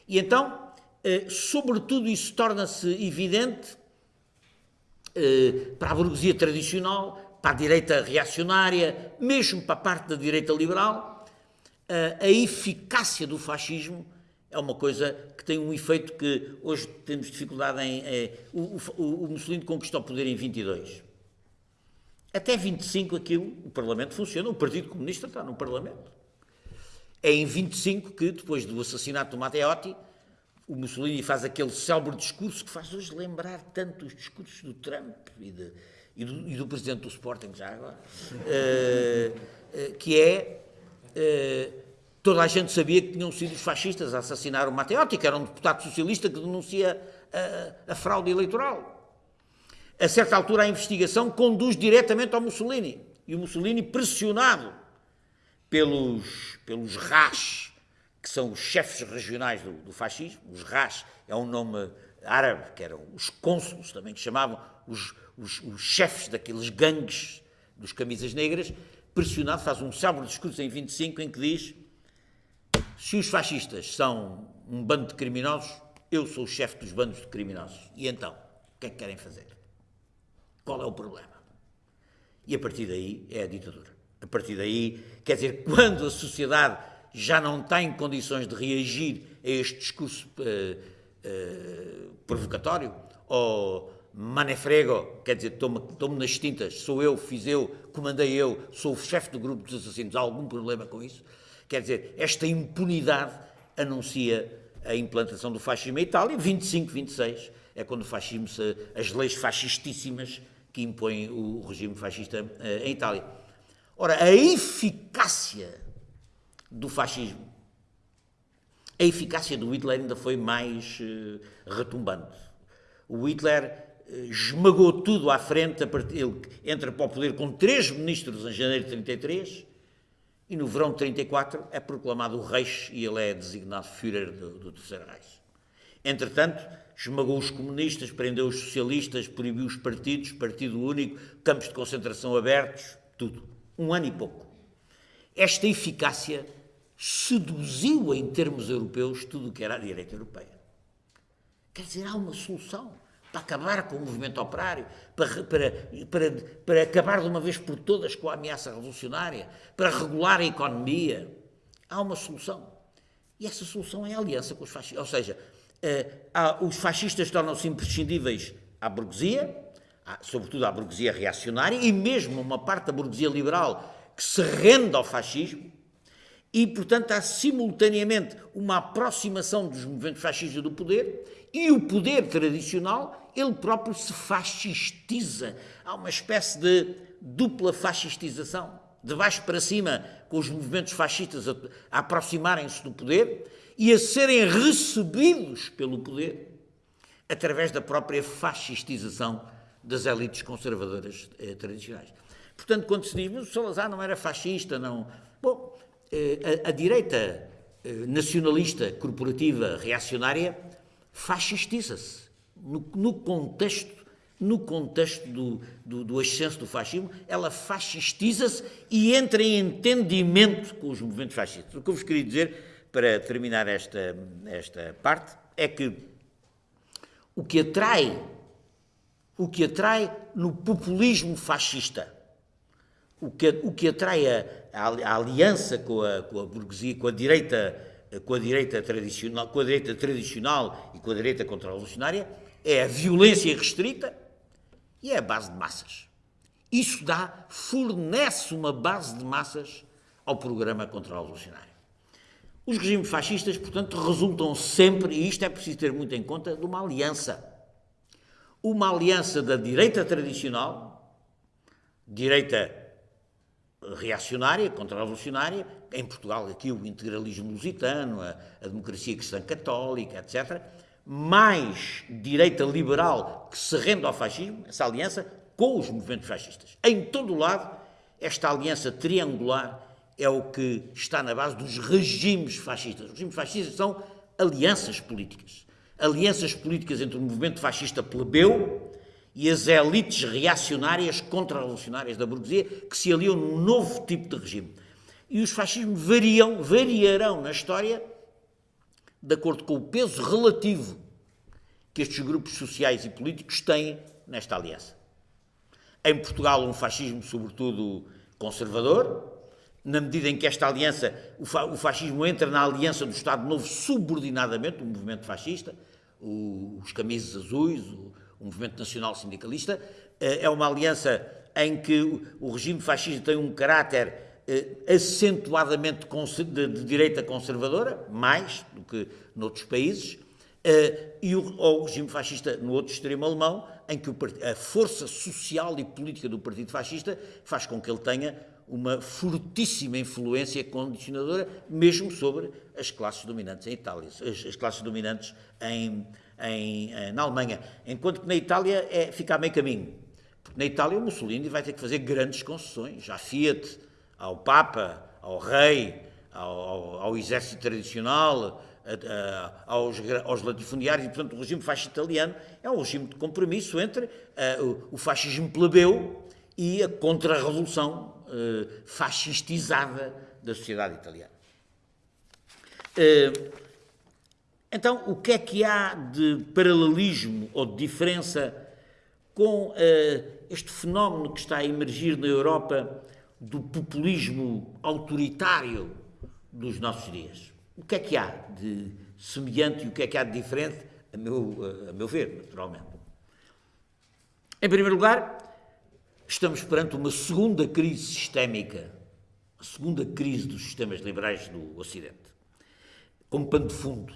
E então, eh, sobretudo, isso torna-se evidente eh, para a burguesia tradicional, para a direita reacionária, mesmo para a parte da direita liberal, a eficácia do fascismo é uma coisa que tem um efeito que hoje temos dificuldade em. o, o, o Mussolini conquistou o poder em 22. Até 25 aquilo, o Parlamento funciona, o Partido Comunista está no Parlamento. É em 25 que, depois do assassinato do Matteotti, o Mussolini faz aquele célebre discurso que faz hoje lembrar tanto os discursos do Trump e, de, e, do, e do, presidente do Sporting, já agora, uh, uh, que é. Uh, toda a gente sabia que tinham sido os fascistas a assassinar o Matteotti, que era um deputado socialista que denuncia a, a fraude eleitoral. A certa altura, a investigação conduz diretamente ao Mussolini. E o Mussolini, pressionado pelos, pelos RAS, que são os chefes regionais do, do fascismo, os RAS é um nome árabe, que eram os cônsulos também, que chamavam os, os, os chefes daqueles gangues dos camisas negras, pressionado, faz um célebre discurso em 25 em que diz se os fascistas são um bando de criminosos, eu sou o chefe dos bandos de criminosos. E então, o que é que querem fazer? Qual é o problema? E a partir daí é a ditadura. A partir daí, quer dizer, quando a sociedade já não está em condições de reagir a este discurso uh, uh, provocatório, ou manefrego, quer dizer, estou-me nas tintas, sou eu, fiz eu, comandei eu, sou o chefe do grupo dos assassinos, há algum problema com isso? Quer dizer, esta impunidade anuncia a implantação do fascismo em Itália, 25, 26, é quando o fascismo, as leis fascistíssimas que impõem o regime fascista uh, em Itália. Ora, a eficácia do fascismo, a eficácia do Hitler ainda foi mais uh, retumbante. O Hitler uh, esmagou tudo à frente, ele entra para o poder com três ministros em janeiro de 33 e no verão de 34 é proclamado o Reich e ele é designado Führer do, do Terceiro Reich. Entretanto, esmagou os comunistas, prendeu os socialistas, proibiu os partidos, partido único, campos de concentração abertos, tudo um ano e pouco. Esta eficácia seduziu em termos europeus tudo o que era a direita europeia. Quer dizer, há uma solução. para acabar com o movimento operário, para, para, para, para acabar de uma vez por todas com a ameaça revolucionária, para regular a economia. Há uma solução. E essa solução é a aliança com os fascistas. Ou seja, os fascistas tornam-se imprescindíveis à burguesia, sobretudo à burguesia reacionária, e mesmo uma parte da burguesia liberal que se rende ao fascismo, e, portanto, há simultaneamente uma aproximação dos movimentos fascistas do poder e o poder tradicional, ele próprio se fascistiza. Há uma espécie de dupla fascistização, de baixo para cima, com os movimentos fascistas a, a aproximarem-se do poder e a serem recebidos pelo poder através da própria fascistização das elites conservadoras eh, tradicionais. Portanto, quando se diz, mas o Salazar não era fascista, não. Bom, eh, a, a, direita eh, nacionalista, corporativa, reacionária, fascistiza-se. No, no, contexto, no contexto do, do, do ascenso do fascismo, ela fascistiza-se e entra em entendimento com os movimentos fascistas. O que eu vos queria dizer, para terminar esta, esta parte, é que o que atrai o que atrai no populismo fascista. O que, o que atrai a, a, aliança com a, com a burguesia, com a direita, com a direita tradicional, com a direita tradicional e com a direita contra-revolucionária é a violência restrita e é a base de massas. Isso dá, fornece uma base de massas ao programa contra-revolucionário. Os regimes fascistas, portanto, resultam sempre, e isto é preciso ter muito em conta, de uma aliança uma aliança da direita tradicional, direita reacionária, contra-revolucionária, em Portugal aqui o integralismo lusitano, a, a democracia cristã católica, etc., mais direita liberal que se rende ao fascismo, essa aliança com os movimentos fascistas. Em todo o lado, esta aliança triangular é o que está na base dos regimes fascistas. Os regimes fascistas são alianças políticas alianças políticas entre o movimento fascista plebeu e as elites reacionárias contra-revolucionárias da burguesia que se aliam num novo tipo de regime. E os fascismos variam, variarão na história de acordo com o peso relativo que estes grupos sociais e políticos têm nesta aliança. Em Portugal, um fascismo, sobretudo, conservador, na medida em que esta aliança, o fascismo entra na aliança do Estado Novo subordinadamente, o movimento fascista, os camisas azuis, o, o movimento nacional sindicalista, eh, é uma aliança em que o regime fascista tem um caráter acentuadamente de, de direita conservadora, mais do que noutros países, eh, e o, o, regime fascista no outro extremo alemão, em que o, a força social e política do Partido Fascista faz com que ele tenha uma fortíssima influência condicionadora, mesmo sobre as classes dominantes em Itália, as, as classes dominantes em, em, eh, na Alemanha. Enquanto que na Itália é, fica a meio caminho. Porque na Itália o Mussolini vai ter que fazer grandes concessões à Fiat, ao Papa, ao Rei, ao, ao, ao exército tradicional, a, a, aos, aos latifundiários, e portanto o regime fascista italiano é um regime de compromisso entre uh, o, o fascismo plebeu e a contra-revolução uh, fascistizada da sociedade italiana. Uh, então, o que é que há de paralelismo ou de diferença com este fenómeno que está a emergir na Europa do populismo autoritário dos nossos dias? O que é que há de semelhante e o que é que há de diferente, a meu, a meu ver, naturalmente? Em primeiro lugar, estamos perante uma segunda crise sistémica, a segunda crise dos sistemas liberais do Ocidente, como pano de fundo.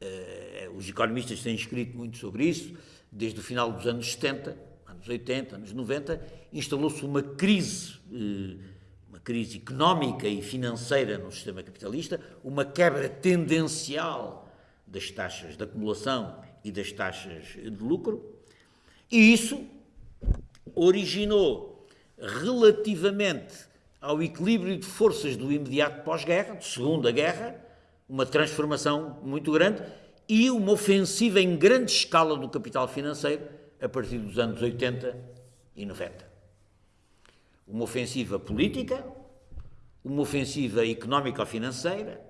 Uh, os economistas têm escrito muito sobre isso, desde o final dos anos 70, anos 80, anos 90, instalou-se uma crise, uh, uma crise económica e financeira no sistema capitalista, uma quebra tendencial das taxas de acumulação e das taxas de lucro, e isso originou, relativamente ao equilíbrio de forças do imediato pós-guerra, de Segunda Guerra, uma transformação muito grande e uma ofensiva em grande escala do capital financeiro a partir dos anos 80 e 90. Uma ofensiva política, uma ofensiva económico-financeira,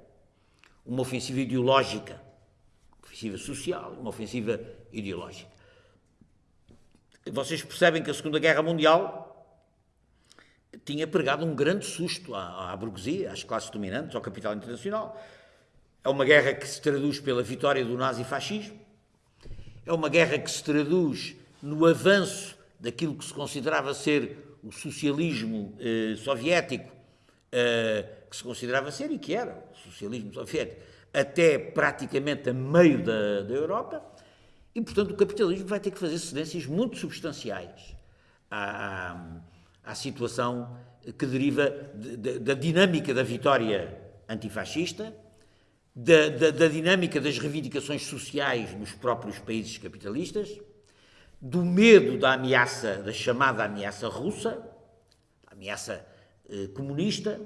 uma ofensiva ideológica, ofensiva social, uma ofensiva ideológica. Vocês percebem que a Segunda Guerra Mundial tinha pregado um grande susto à, à burguesia, às classes dominantes, ao capital internacional. É uma guerra que se traduz pela vitória do nazifascismo, é uma guerra que se traduz no avanço daquilo que se considerava ser o socialismo eh, soviético, eh, que se considerava ser e que era o socialismo soviético, até praticamente a meio da, da Europa, e portanto o capitalismo vai ter que fazer cedências muito substanciais à, à, à situação que deriva de, de, da dinâmica da vitória antifascista, da, da, da dinâmica das reivindicações sociais nos próprios países capitalistas, do medo da ameaça, da chamada ameaça russa, ameaça eh, comunista,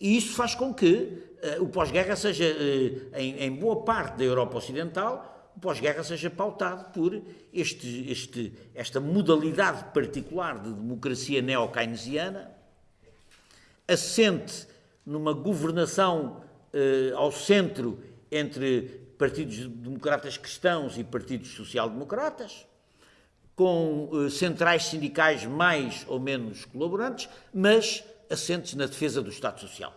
e isso faz com que eh, o pós-guerra seja, eh, em, em, boa parte da Europa Ocidental, o pós-guerra seja pautado por este, este, esta modalidade particular de democracia neo-keynesiana, assente numa governação eh, ao centro entre partidos democratas cristãos e partidos social-democratas, com eh, centrais sindicais mais ou menos colaborantes, mas assentes na defesa do Estado Social.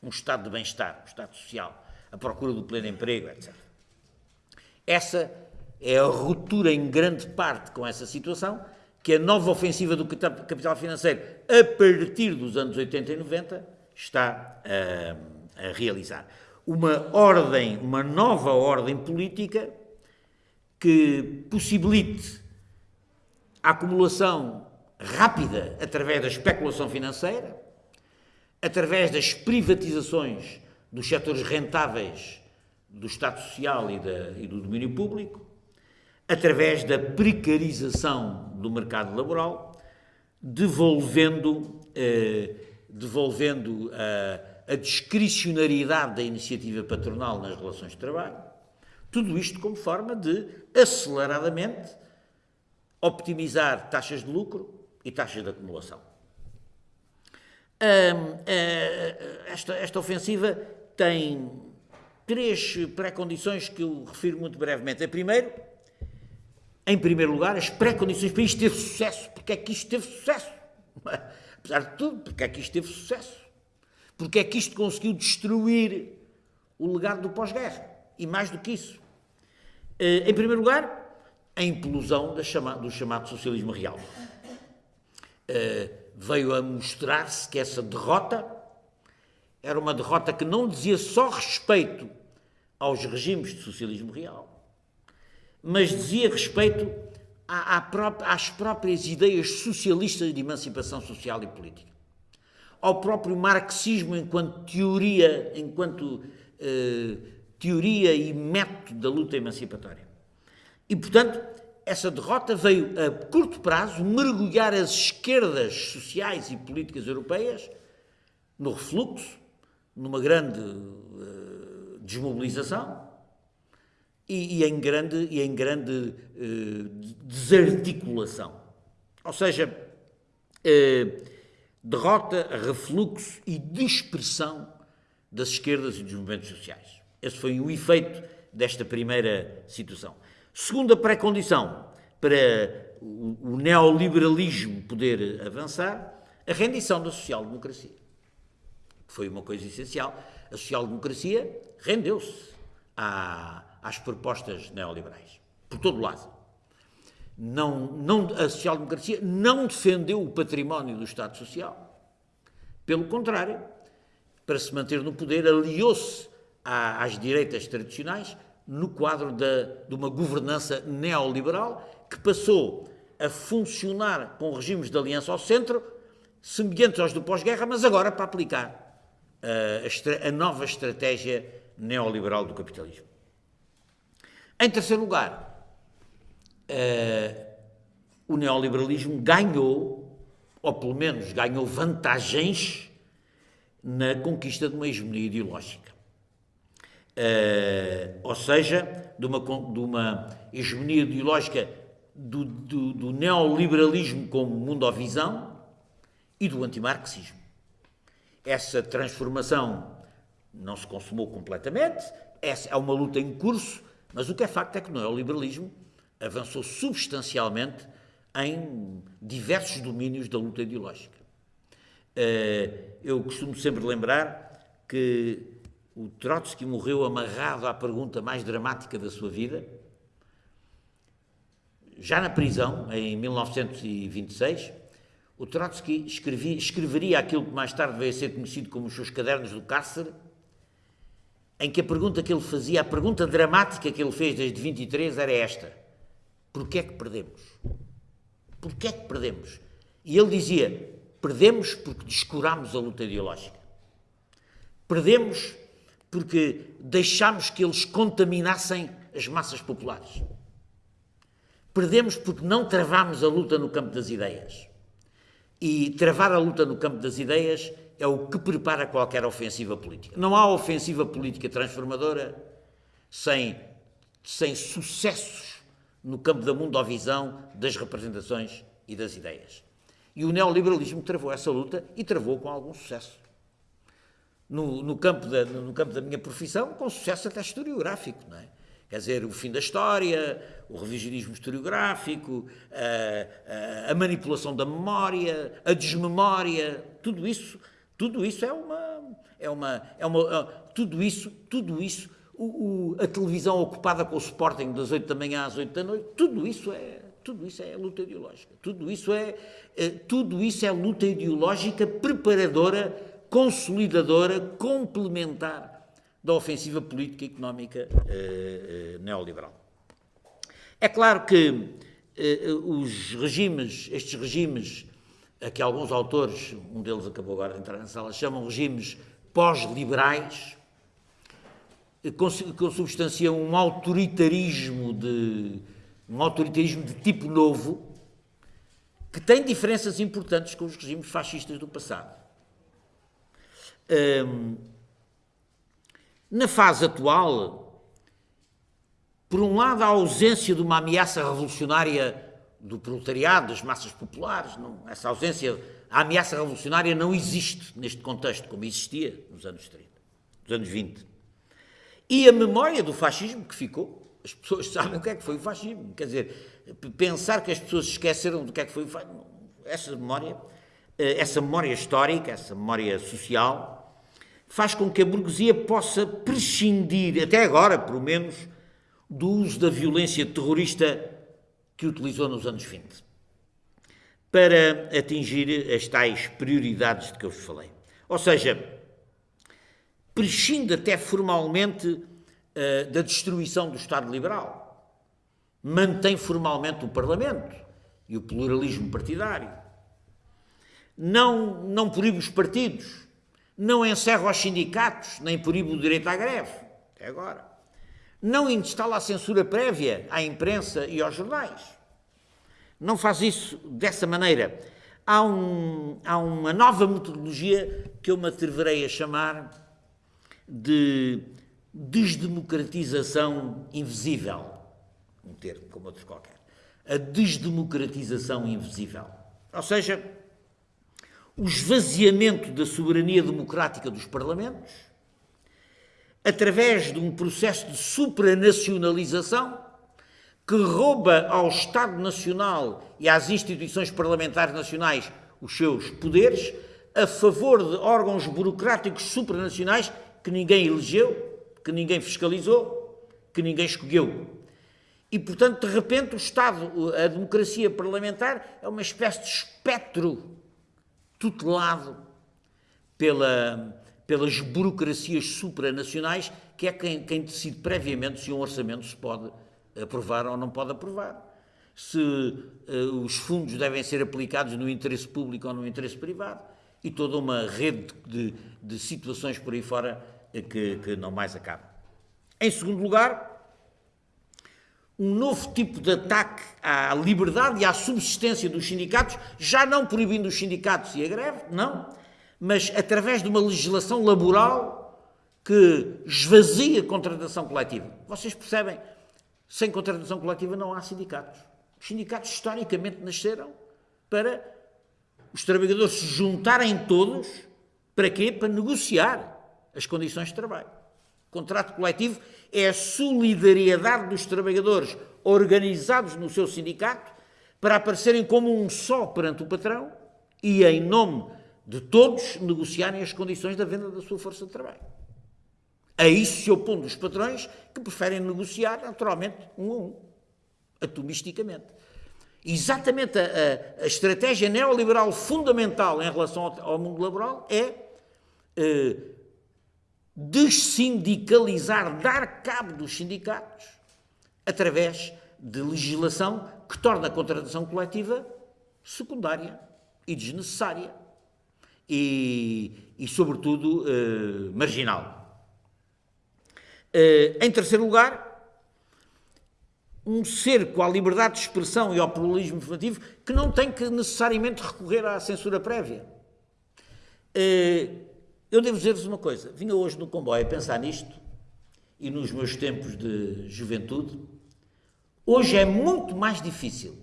Um Estado de bem-estar, um Estado social, a procura do pleno emprego, etc. Essa é a ruptura em grande parte com essa situação que a nova ofensiva do capital financeiro, a partir dos anos 80 e 90, está a, a realizar uma ordem, uma nova ordem política que possibilite a acumulação rápida através da especulação financeira, através das privatizações dos setores rentáveis do Estado Social e, da, e do domínio público, através da precarização do mercado laboral, devolvendo, eh, devolvendo a eh, a discricionariedade da iniciativa patronal nas relações de trabalho, tudo isto como forma de, aceleradamente, optimizar taxas de lucro e taxas de acumulação. esta, esta ofensiva tem três pré-condições que eu refiro muito brevemente. A primeiro, em primeiro lugar, as pré-condições para isto ter sucesso. Porque é que isto teve sucesso? Apesar de tudo, porque é que isto teve sucesso? Porque é que isto conseguiu destruir o legado do pós-guerra. E mais do que isso. Eh, em primeiro lugar, a implosão do chamado socialismo real. Eh, veio a mostrar-se que essa derrota era uma derrota que não dizia só respeito aos regimes de socialismo real, mas dizia respeito às próprias ideias socialistas de emancipação social e política ao próprio marxismo enquanto teoria, enquanto eh, teoria e método da luta emancipatória. E, portanto, essa derrota veio a curto prazo mergulhar as esquerdas sociais e políticas europeias no refluxo, numa grande uh, desmobilização e, e, em grande, e em grande uh, desarticulação. Ou seja, uh, derrota, refluxo e dispersão das esquerdas e dos movimentos sociais. Esse foi o efeito desta primeira situação. Segunda pré-condição para o neoliberalismo poder avançar, a rendição da social-democracia. Foi uma coisa essencial. A social-democracia rendeu-se às propostas neoliberais, por todo lado não, não, a social-democracia não defendeu o património do Estado Social. Pelo contrário, para se manter no poder, aliou-se às direitas tradicionais no quadro de uma governança neoliberal que passou a funcionar com regimes de aliança ao centro, semelhantes aos do pós-guerra, mas agora para aplicar a, a, a nova estratégia neoliberal do capitalismo. Em terceiro lugar, uh, o neoliberalismo ganhou, ou pelo menos ganhou vantagens na conquista de uma hegemonia ideológica. Uh, ou seja, de uma, de uma hegemonia ideológica do, do, do neoliberalismo como mundovisão e do antimarxismo. Essa transformação não se consumou completamente, essa é uma luta em curso, mas o que é facto é que o neoliberalismo avançou substancialmente em diversos domínios da luta ideológica. Eh, eu costumo sempre lembrar que o Trotsky morreu amarrado à pergunta mais dramática da sua vida, já na prisão, em 1926, o Trotsky escrevia, escreveria aquilo que mais tarde veio a ser conhecido como os seus cadernos do cárcere, em que a pergunta que ele fazia, a pergunta dramática que ele fez desde 23 era esta: Porquê é que perdemos? Porquê é que perdemos? E ele dizia: Perdemos porque descurámos a luta ideológica. Perdemos porque deixámos que eles contaminassem as massas populares. Perdemos porque não travámos a luta no campo das ideias. E travar a luta no campo das ideias é o que prepara qualquer ofensiva política. Não há ofensiva política transformadora sem, sem sucessos no campo da mundovisão, das representações e das ideias. E o neoliberalismo travou essa luta e travou com algum sucesso. No, no, campo, da, no campo da minha profissão, com sucesso até historiográfico, não é? Quer dizer, o fim da história, o revisionismo historiográfico, a, a, a, manipulação da memória, a desmemória, tudo isso, tudo isso é uma, é uma, é uma, tudo isso, tudo isso, o, o, a televisão ocupada com o Sporting das 8 da manhã às 8 da noite, tudo isso é, tudo isso é luta ideológica, tudo isso é, é tudo isso é luta ideológica preparadora, consolidadora, complementar da ofensiva política e económica eh, eh, neoliberal. É claro que eh, os regimes, estes regimes, a que alguns autores, um deles acabou agora de entrar na sala, chamam regimes pós-liberais, consubstanciam um autoritarismo de um autoritarismo de tipo novo que tem diferenças importantes com os regimes fascistas do passado. Um, na fase atual, por um lado, a ausência de uma ameaça revolucionária do proletariado, das massas populares, não, essa ausência, a ameaça revolucionária não existe neste contexto, como existia nos anos 30, nos anos 20. E a memória do fascismo que ficou, as pessoas sabem o que é que foi o fascismo, quer dizer, pensar que as pessoas esqueceram do que é que foi o fascismo, essa memória, eh, essa memória histórica, essa memória social, faz com que a burguesia possa prescindir, até agora, pelo menos, do uso da violência terrorista que utilizou nos anos 20, para atingir as tais prioridades de que eu vos falei. Ou seja, prescinde até formalmente uh, da destruição do Estado liberal, mantém formalmente o Parlamento e o pluralismo partidário, não, não proíbe os partidos, não encerra os sindicatos, nem proíbe o direito à greve, até agora. Não instala a censura prévia à imprensa e aos jornais. Não faz isso dessa maneira. Há, um, há uma nova metodologia que eu me atreverei a chamar de desdemocratização invisível. Um termo como outro qualquer. A desdemocratização invisível. Ou seja, o esvaziamento da soberania democrática dos parlamentos, através de um processo de supranacionalização que rouba ao Estado Nacional e às instituições parlamentares nacionais os seus poderes a favor de órgãos burocráticos supranacionais que ninguém elegeu, que ninguém fiscalizou, que ninguém escolheu. E, portanto, de repente, o Estado, a democracia parlamentar, é uma espécie de espectro tutelado pela, pelas burocracias supranacionais, que é quem, quem decide previamente se um orçamento se pode aprovar ou não pode aprovar. Se uh, os fundos devem ser aplicados no interesse público ou no interesse privado. E toda uma rede de, de situações por aí fora que, que não mais acaba. Em segundo lugar, um novo tipo de ataque à liberdade e à subsistência dos sindicatos, já não proibindo os sindicatos e a greve, não, mas através de uma legislação laboral que esvazia a contratação coletiva. Vocês percebem? Sem contratação coletiva não há sindicatos. Os sindicatos historicamente nasceram para os trabalhadores se juntarem todos para quê? Para negociar as condições de trabalho. Contrato coletivo é a solidariedade dos trabalhadores organizados no seu sindicato para aparecerem como um só perante o patrão e, em nome de todos, negociarem as condições da venda da sua força de trabalho. A isso se opondo os patrões que preferem negociar, naturalmente, um a um, atomisticamente. Exatamente a, a, a estratégia neoliberal fundamental em relação ao, ao mundo laboral é eh, dessindicalizar, dar cabo dos sindicatos através de legislação que torna a contratação coletiva secundária e desnecessária e, e sobretudo, eh, marginal. Eh, em terceiro lugar, um cerco à liberdade de expressão e ao pluralismo informativo que não tem que necessariamente recorrer à censura prévia. Eh, eu devo dizer-vos uma coisa. Vinha hoje no comboio a pensar nisto e nos meus tempos de juventude. Hoje é muito mais difícil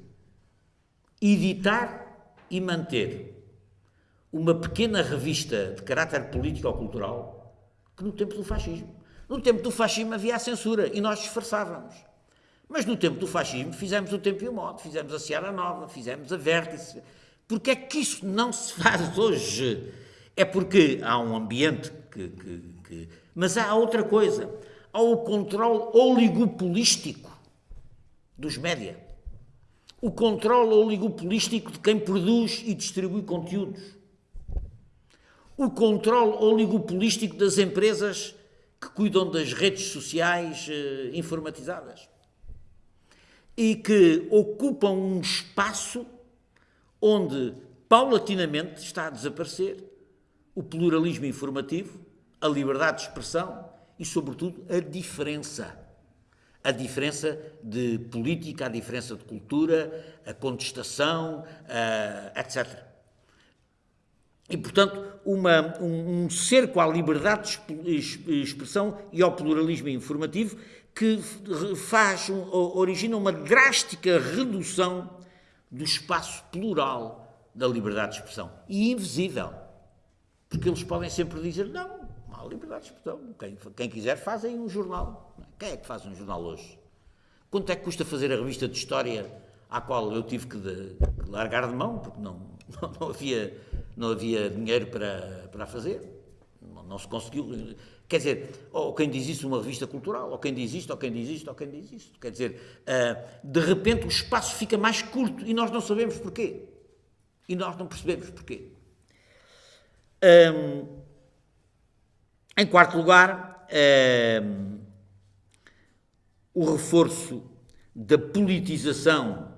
editar e manter uma pequena revista de caráter político ou cultural que no tempo do fascismo. No tempo do fascismo havia a censura e nós disfarçávamos. Mas no tempo do fascismo fizemos o tempo e o modo, fizemos a Seara Nova, fizemos a Vértice. Porque é que isso não se faz hoje? É porque há um ambiente que, que, que... Mas há outra coisa. Há o controle oligopolístico dos média. O controle oligopolístico de quem produz e distribui conteúdos. O controle oligopolístico das empresas que cuidam das redes sociais eh, informatizadas e que ocupam um espaço onde paulatinamente está a desaparecer o pluralismo informativo, a liberdade de expressão e, sobretudo, a diferença. A diferença de política, a diferença de cultura, a contestação, etc. E, portanto, uma, um, um cerco à liberdade de expressão e ao pluralismo informativo que faz, origina uma drástica redução do espaço plural da liberdade de expressão. E invisível. Porque eles podem sempre dizer, não, há liberdade de expressão. Quem, quem quiser faz aí um jornal. Quem é que faz um jornal hoje? Quanto é que custa fazer a revista de história à qual eu tive que, de, largar de mão, porque não, não, não, havia, não havia dinheiro para, para fazer? Não, não se conseguiu. Quer dizer, ou quem diz isso uma revista cultural, ou quem diz isto, ou quem diz isto, ou quem diz isto. Quer dizer, uh, de repente o espaço fica mais curto e nós não sabemos porquê. E nós não percebemos porquê. Um, em quarto lugar, um, o reforço da politização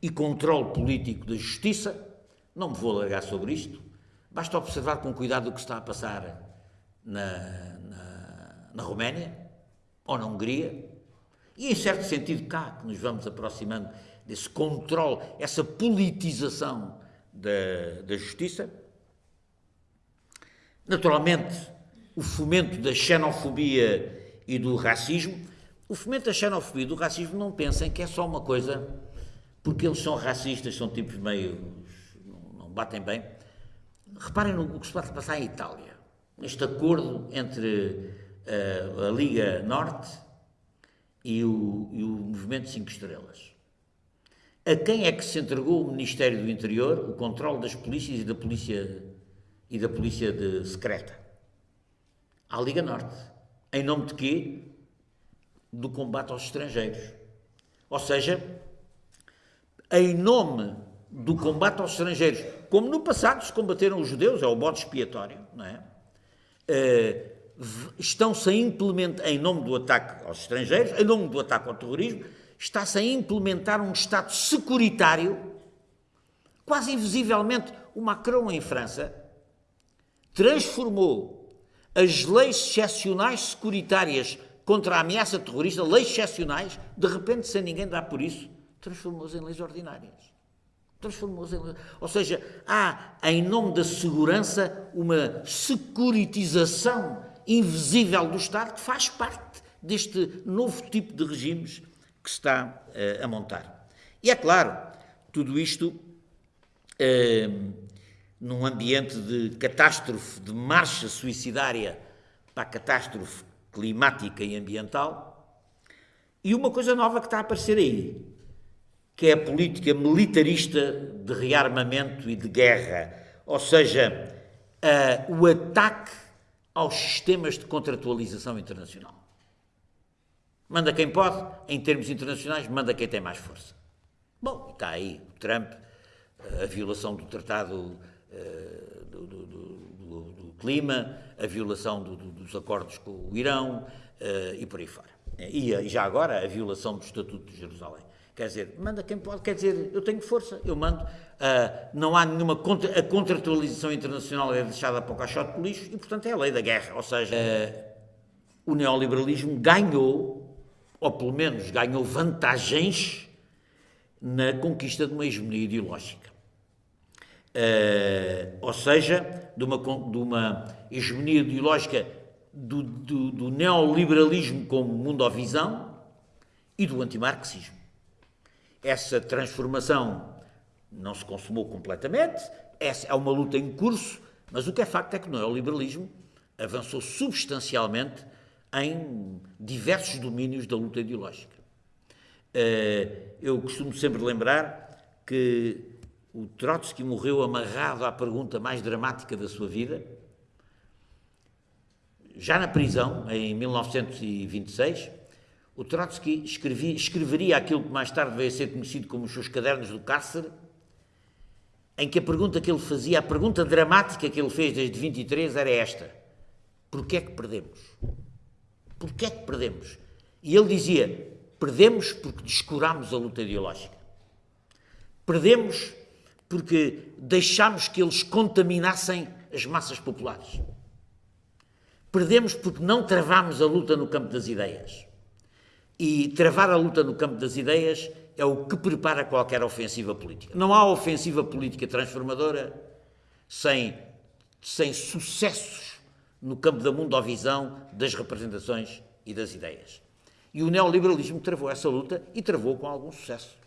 e controle político da justiça. Não me vou alargar sobre isto. Basta observar com cuidado o que está a passar na, na, na Roménia ou na Hungria. E, em certo sentido, cá que nos vamos aproximando desse controle, essa politização da, da justiça. Naturalmente, o fomento da xenofobia e do racismo. O fomento da xenofobia e do racismo não pensem que é só uma coisa porque eles são racistas, são tipos meio. não, batem bem. Reparem no que se pode passar em Itália. Este acordo entre uh, a Liga Norte e o, e o Movimento Cinco Estrelas. A quem é que se entregou o Ministério do Interior o controle das polícias e da polícia e da polícia de secreta? À Liga Norte. Em nome de quê? Do combate aos estrangeiros. Ou seja, em nome do combate aos estrangeiros, como no passado se combateram os judeus, é o bode expiatório, não é? Uh, estão-se a implementar, em nome do ataque aos estrangeiros, em nome do ataque ao terrorismo, está-se a implementar um Estado securitário, quase invisivelmente. O Macron, em França, transformou as leis excepcionais securitárias contra a ameaça terrorista, leis excepcionais, de repente, sem ninguém dar por isso, transformou-as em leis ordinárias. Transformou-as em leis. Ou seja, há, em nome da segurança, uma securitização invisível do Estado que faz parte deste novo tipo de regimes que se está uh, a montar. E é claro, tudo isto uh, num ambiente de catástrofe, de marcha suicidária para a catástrofe climática e ambiental, e uma coisa nova que está a aparecer aí, que é a política militarista de rearmamento e de guerra, ou seja, uh, o ataque aos sistemas de contratualização internacional. Manda quem pode, em termos internacionais, manda quem tem mais força. Bom, está aí o Trump, a violação do Tratado do, do, do, do, Clima, a violação dos acordos com o Irão uh, e por aí fora. E, e, já agora a violação do Estatuto de Jerusalém. Quer dizer, manda quem pode, quer dizer, eu tenho força, eu mando. Uh, não há nenhuma. Contra, a contratualização internacional é deixada para o caixote de lixo e, portanto, é a lei da guerra. Ou seja, o neoliberalismo ganhou, ou pelo menos ganhou vantagens na conquista de uma hegemonia ideológica. Uh, ou seja, de uma, de uma hegemonia ideológica do, do, do neoliberalismo como mundovisão e do antimarxismo. Essa transformação não se consumou completamente, essa é uma luta em curso, mas o que é facto é que o neoliberalismo avançou substancialmente em diversos domínios da luta ideológica. Uh, eu costumo sempre lembrar que o Trotsky morreu amarrado à pergunta mais dramática da sua vida. Já na prisão, em 1926, o Trotsky escrevia, escreveria aquilo que mais tarde veio a ser conhecido como os seus cadernos do cárcere, em que a pergunta que ele fazia, a pergunta dramática que ele fez desde 23 era esta: Porquê é que perdemos? Porquê é que perdemos? E ele dizia: Perdemos porque descurámos a luta ideológica. Perdemos porque deixámos que eles contaminassem as massas populares. Perdemos porque não travámos a luta no campo das ideias. E travar a luta no campo das ideias é o que prepara qualquer ofensiva política. Não há ofensiva política transformadora sem, sem sucessos no campo da mundovisão, das representações e das ideias. E o neoliberalismo travou essa luta e travou com algum sucesso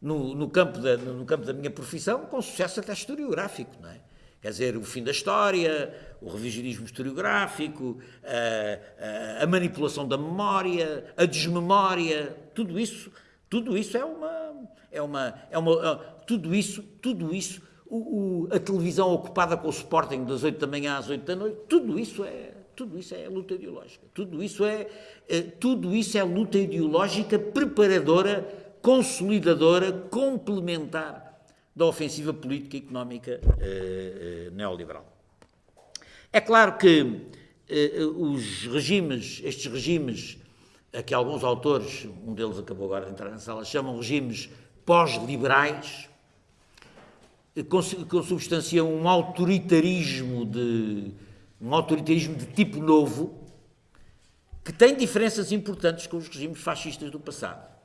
no, no, campo da, no campo da minha profissão, com sucesso até historiográfico, não é? Quer dizer, o fim da história, o revisionismo historiográfico, a, a, a, manipulação da memória, a desmemória, tudo isso, tudo isso é uma, é uma, é uma, tudo isso, tudo isso, o, o, a televisão ocupada com o Sporting das 8 da manhã às 8 da noite, tudo isso é, tudo isso é luta ideológica, tudo isso é, é tudo isso é luta ideológica preparadora consolidadora, complementar da ofensiva política e económica eh, eh, neoliberal. É claro que eh, os regimes, estes regimes, a que alguns autores, um deles acabou agora de entrar na sala, chamam regimes pós-liberais, consubstanciam um autoritarismo de um autoritarismo de tipo novo que tem diferenças importantes com os regimes fascistas do passado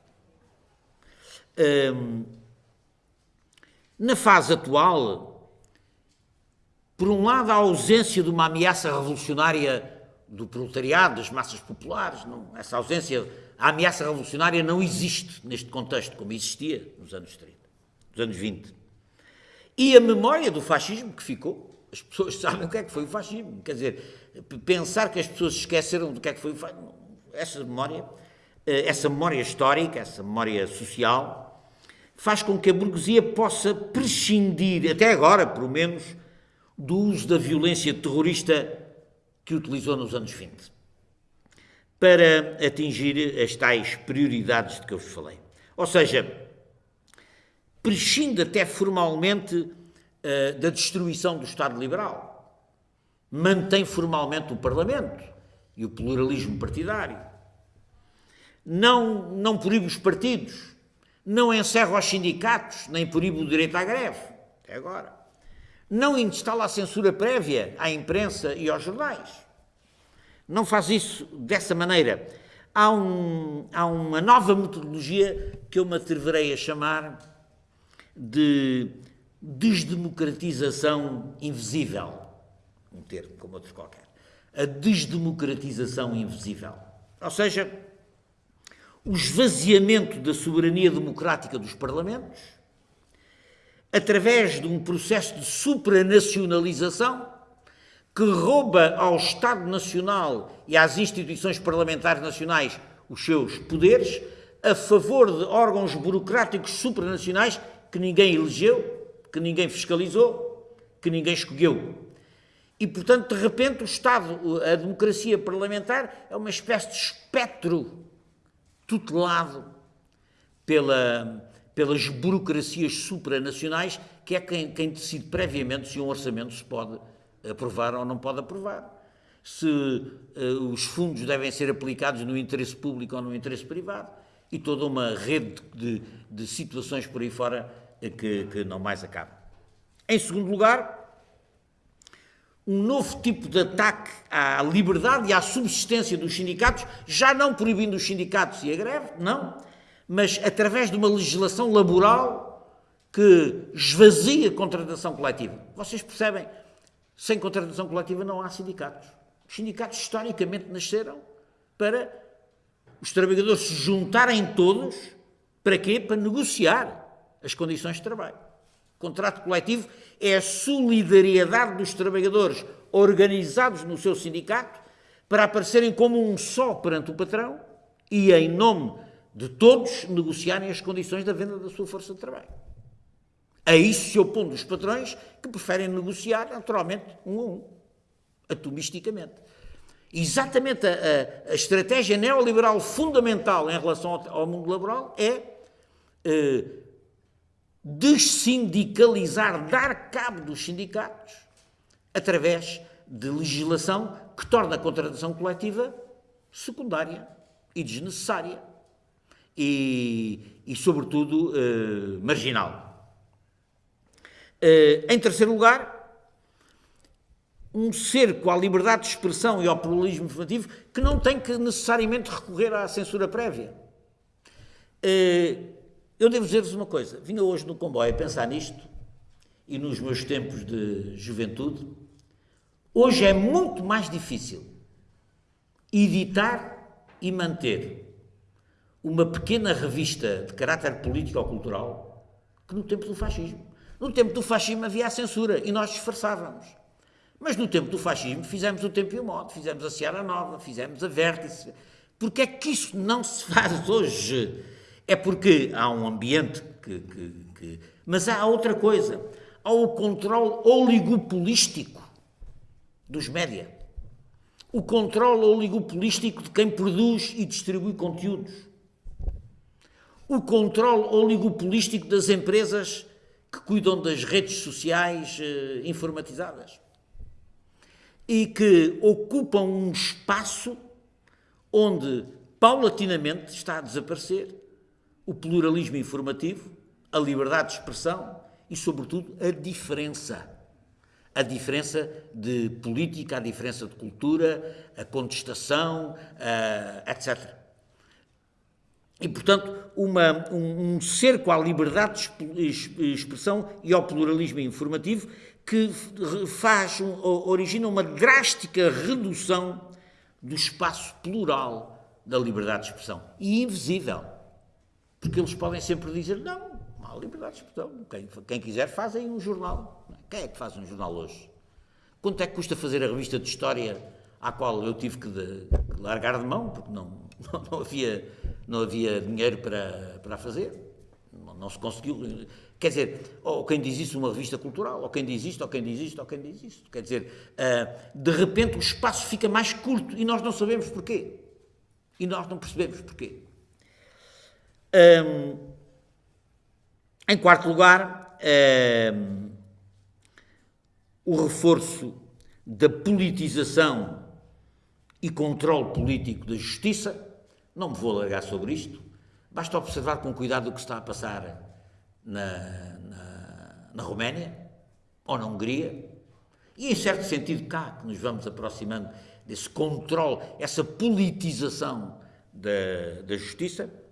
na fase atual, por um lado, a ausência de uma ameaça revolucionária do proletariado, das massas populares, não, essa ausência, a ameaça revolucionária não existe neste contexto, como existia nos anos 30, nos anos 20. E a memória do fascismo que ficou, as pessoas sabem o que é que foi o fascismo, quer dizer, pensar que as pessoas esqueceram do que é que foi o fascismo, essa memória, essa memória histórica, essa memória social, faz com que a burguesia possa prescindir, até agora, pelo menos, do uso da violência terrorista que utilizou nos anos 20, para atingir as tais prioridades de que eu vos falei. Ou seja, prescinde até formalmente uh, da destruição do Estado liberal, mantém formalmente o Parlamento e o pluralismo partidário, não, não proíbe os partidos, não encerra os sindicatos, nem proíbe o direito à greve, até agora. Não instala a censura prévia à imprensa e aos jornais. Não faz isso dessa maneira. Há, um, há uma nova metodologia que eu me atreverei a chamar de desdemocratização invisível. Um termo como outro qualquer. A desdemocratização invisível. Ou seja, o esvaziamento da soberania democrática dos parlamentos, através de um processo de supranacionalização, que rouba ao Estado Nacional e às instituições parlamentares nacionais os seus poderes a favor de órgãos burocráticos supranacionais que ninguém elegeu, que ninguém fiscalizou, que ninguém escolheu. E, portanto, de repente, o Estado, a democracia parlamentar, é uma espécie de espectro tutelado pela, pelas burocracias supranacionais, que é quem, quem decide previamente se um orçamento se pode aprovar ou não pode aprovar. Se uh, os fundos devem ser aplicados no interesse público ou no interesse privado. E toda uma rede de, de situações por aí fora que, que não mais acaba. Em segundo lugar, um novo tipo de ataque à liberdade e à subsistência dos sindicatos, já não proibindo os sindicatos e a greve, não, mas através de uma legislação laboral que esvazia a contratação coletiva. Vocês percebem? Sem contratação coletiva não há sindicatos. Os sindicatos historicamente nasceram para os trabalhadores se juntarem todos, para quê? Para negociar as condições de trabalho. Contrato coletivo é a solidariedade dos trabalhadores organizados no seu sindicato para aparecerem como um só perante o patrão e, em nome de todos, negociarem as condições da venda da sua força de trabalho. A isso se opondo os patrões que preferem negociar, naturalmente, um a um, atomisticamente. Exatamente a, a, a estratégia neoliberal fundamental em relação ao, ao mundo laboral é eh, dessindicalizar, dar cabo dos sindicatos através de legislação que torna a contratação coletiva secundária e desnecessária e, e sobretudo, eh, marginal. Eh, em terceiro lugar, um cerco à liberdade de expressão e ao pluralismo informativo que não tem que necessariamente recorrer à censura prévia. Eh, eu devo dizer-vos uma coisa: vinha hoje no comboio a pensar nisto e nos meus tempos de juventude. Hoje é muito mais difícil editar e manter uma pequena revista de caráter político ou cultural que no tempo do fascismo. No tempo do fascismo havia a censura e nós disfarçávamos. Mas no tempo do fascismo fizemos o tempo e o modo, fizemos a Seara Nova, fizemos a Vértice. Porque é que isso não se faz hoje? É porque há um ambiente que, que, que... Mas há outra coisa. Há o controle oligopolístico dos média. O controle oligopolístico de quem produz e distribui conteúdos. O controle oligopolístico das empresas que cuidam das redes sociais eh, informatizadas e que ocupam um espaço onde paulatinamente está a desaparecer o pluralismo informativo, a liberdade de expressão e, sobretudo, a diferença. A diferença de política, a diferença de cultura, a contestação, etc. E, portanto, uma, um, um, cerco à liberdade de expressão e ao pluralismo informativo que faz, origina uma drástica redução do espaço plural da liberdade de expressão. E invisível. Porque eles podem sempre dizer, não, há liberdade de expressão. Quem, quem quiser faz aí um jornal. Quem é que faz um jornal hoje? Quanto é que custa fazer a revista de história à qual eu tive que, de, que largar de mão, porque não, não, não, havia, não havia dinheiro para, para fazer? Não, não se conseguiu. Quer dizer, ou quem diz isso uma revista cultural, ou quem diz isto, ou quem diz isto, ou quem diz isto. Quer dizer, uh, de repente o espaço fica mais curto e nós não sabemos porquê. E nós não percebemos porquê. Um, em quarto lugar, um, o reforço da politização e controle político da justiça. Não me vou alargar sobre isto. Basta observar com cuidado o que está a passar na, na, na Roménia ou na Hungria. E, em certo sentido, cá, que nos vamos aproximando desse controle, essa politização da, da justiça.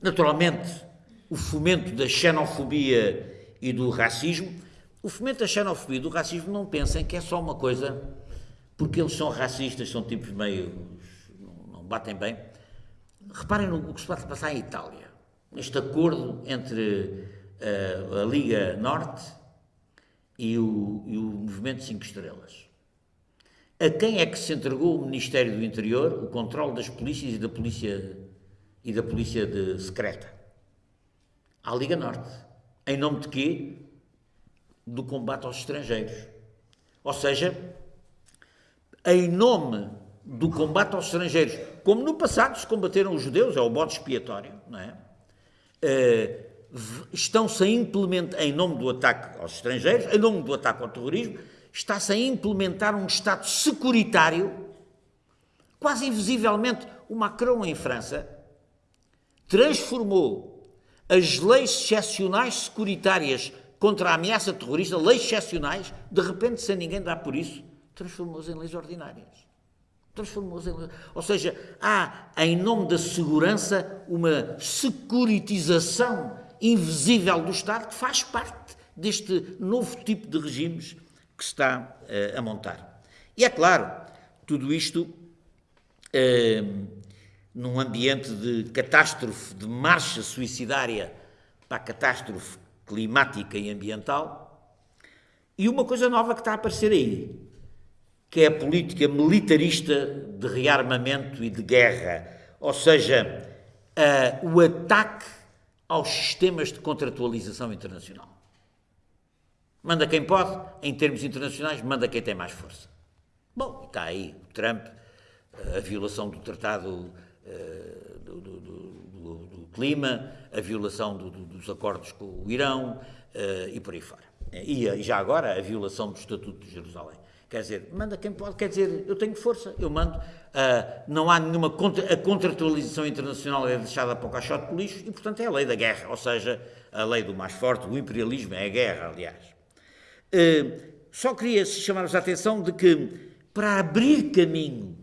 Naturalmente, o fomento da xenofobia e do racismo. O fomento da xenofobia e do racismo não pensem que é só uma coisa porque eles são racistas, são tipos meio. não, batem bem. Reparem no que se pode passar em Itália. Este acordo entre uh, a Liga Norte e o, e o Movimento Cinco Estrelas. A quem é que se entregou o Ministério do Interior, o controle das polícias e da polícia e da polícia de secreta? À Liga Norte. Em nome de quê? Do combate aos estrangeiros. Ou seja, em nome do combate aos estrangeiros, como no passado se combateram os judeus, é o bode expiatório, não é? Uh, estão-se a implementar, em nome do ataque aos estrangeiros, em nome do ataque ao terrorismo, está-se a implementar um Estado securitário, quase invisivelmente. O Macron, em França, transformou as leis excepcionais securitárias contra a ameaça terrorista, leis excepcionais, de repente, sem ninguém dar por isso, transformou-as em leis ordinárias. Transformou-as em leis. Ou seja, há, em nome da segurança, uma securitização invisível do Estado que faz parte deste novo tipo de regimes que se está uh, a montar. E é claro, tudo isto uh, num ambiente de catástrofe, de marcha suicidária para a catástrofe climática e ambiental, e uma coisa nova que está a aparecer aí, que é a política militarista de rearmamento e de guerra, ou seja, uh, o ataque aos sistemas de contratualização internacional. Manda quem pode, em termos internacionais, manda quem tem mais força. Bom, está aí o Trump, a violação do Tratado do, do, do, do, Clima, a violação dos acordos com o Irão uh, e por aí fora. E, e, já agora a violação do Estatuto de Jerusalém. Quer dizer, manda quem pode, quer dizer, eu tenho força, eu mando. Uh, não há nenhuma. Contra, a contratualização internacional é deixada para o caixote de lixo e, portanto, é a lei da guerra, ou seja, a lei do mais forte, o imperialismo é a guerra, aliás. Eh, só queria chamar-vos a atenção de que, para abrir caminho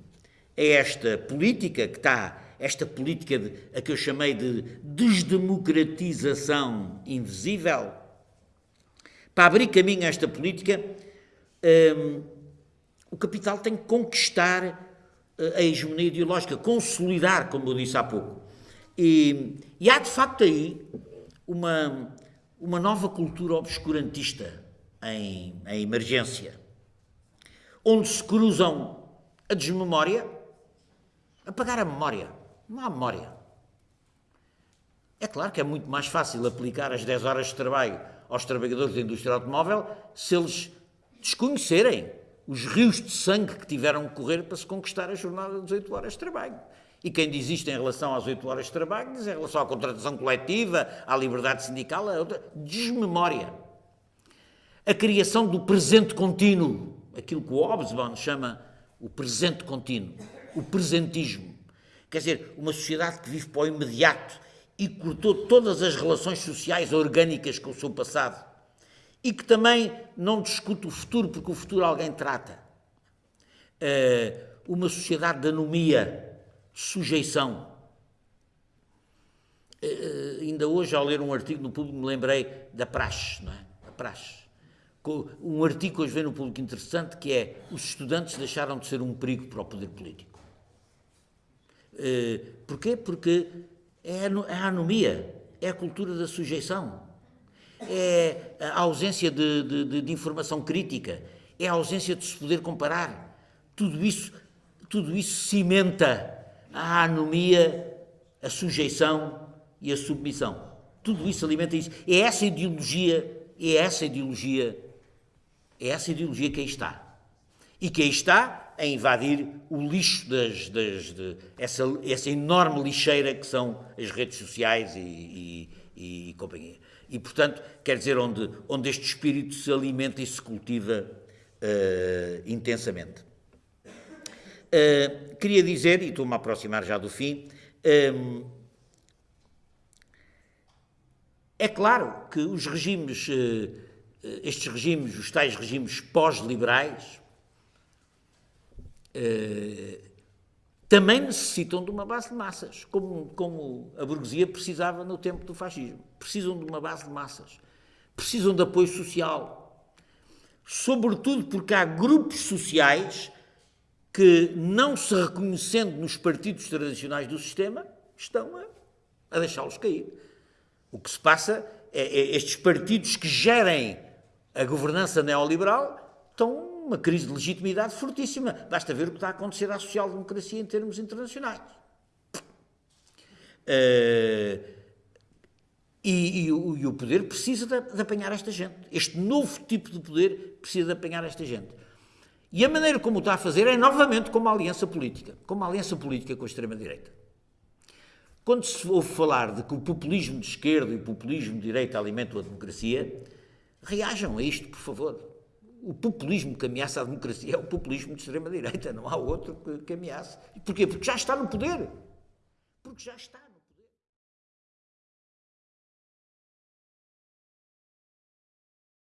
a esta política que está, esta política de, a que eu chamei de desdemocratização invisível, para abrir caminho a esta política, um, o capital tem que conquistar eh, a hegemonia ideológica, consolidar, como eu disse há pouco. E, e há de facto aí uma, uma nova cultura obscurantista em, em emergência, onde se cruzam a desmemória, apagar a memória. Não há memória. É claro que é muito mais fácil aplicar as 10 horas de trabalho aos trabalhadores da indústria automóvel se eles desconhecerem os rios de sangue que tiveram que correr para se conquistar a jornada de 18 horas de trabalho. E quem diz isto em relação às 8 horas de trabalho, diz em relação à contratação coletiva, à liberdade sindical, a outra, desmemória a criação do presente contínuo, aquilo que o Hobsbawm chama o presente contínuo, o presentismo. Quer dizer, uma sociedade que vive para o imediato e cortou todas as relações sociais orgânicas com o seu passado e que também não discute o futuro, porque o futuro alguém trata. Uh, uma sociedade de anomia, de sujeição. Uh, ainda hoje, ao ler um artigo no público, me lembrei da praxe, não é? A praxe um artigo hoje vem no público interessante que é os estudantes deixaram de ser um perigo para o poder político. Uh, porquê? Porque é a anomia, é a cultura da sujeição, é a ausência de, de, de, informação crítica, é a ausência de se poder comparar. Tudo isso, tudo isso cimenta a anomia, a sujeição e a submissão. Tudo isso alimenta isso. É essa ideologia, é essa ideologia é essa ideologia que aí está. E que aí está a invadir o lixo das, das de, essa, essa enorme lixeira que são as redes sociais e, e, e, companhia. E, portanto, quer dizer, onde, onde este espírito se alimenta e se cultiva uh, intensamente. Uh, queria dizer, e estou-me a aproximar já do fim, um, é claro que os regimes uh, estes regimes, os tais regimes pós-liberais, eh, também necessitam de uma base de massas, como, como a burguesia precisava no tempo do fascismo. Precisam de uma base de massas. Precisam de apoio social. Sobretudo porque há grupos sociais que, não se reconhecendo nos partidos tradicionais do sistema, estão a, a deixá-los cair. O que se passa é, é estes partidos que gerem a governança neoliberal, estão uma crise de legitimidade fortíssima. Basta ver o que está a acontecer à social-democracia em termos internacionais. Uh, e, e, o, e, o, poder precisa de, de, apanhar esta gente. Este novo tipo de poder precisa de apanhar esta gente. E a maneira como o está a fazer é novamente como uma aliança política. Como uma aliança política com a extrema-direita. Quando se ouve falar de que o populismo de esquerda e o populismo de direita alimentam a democracia, reajam a isto, por favor. O populismo que ameaça a democracia é o populismo de extrema-direita, não há outro que, que ameace. Porquê? Porque já está no poder. Porque já está.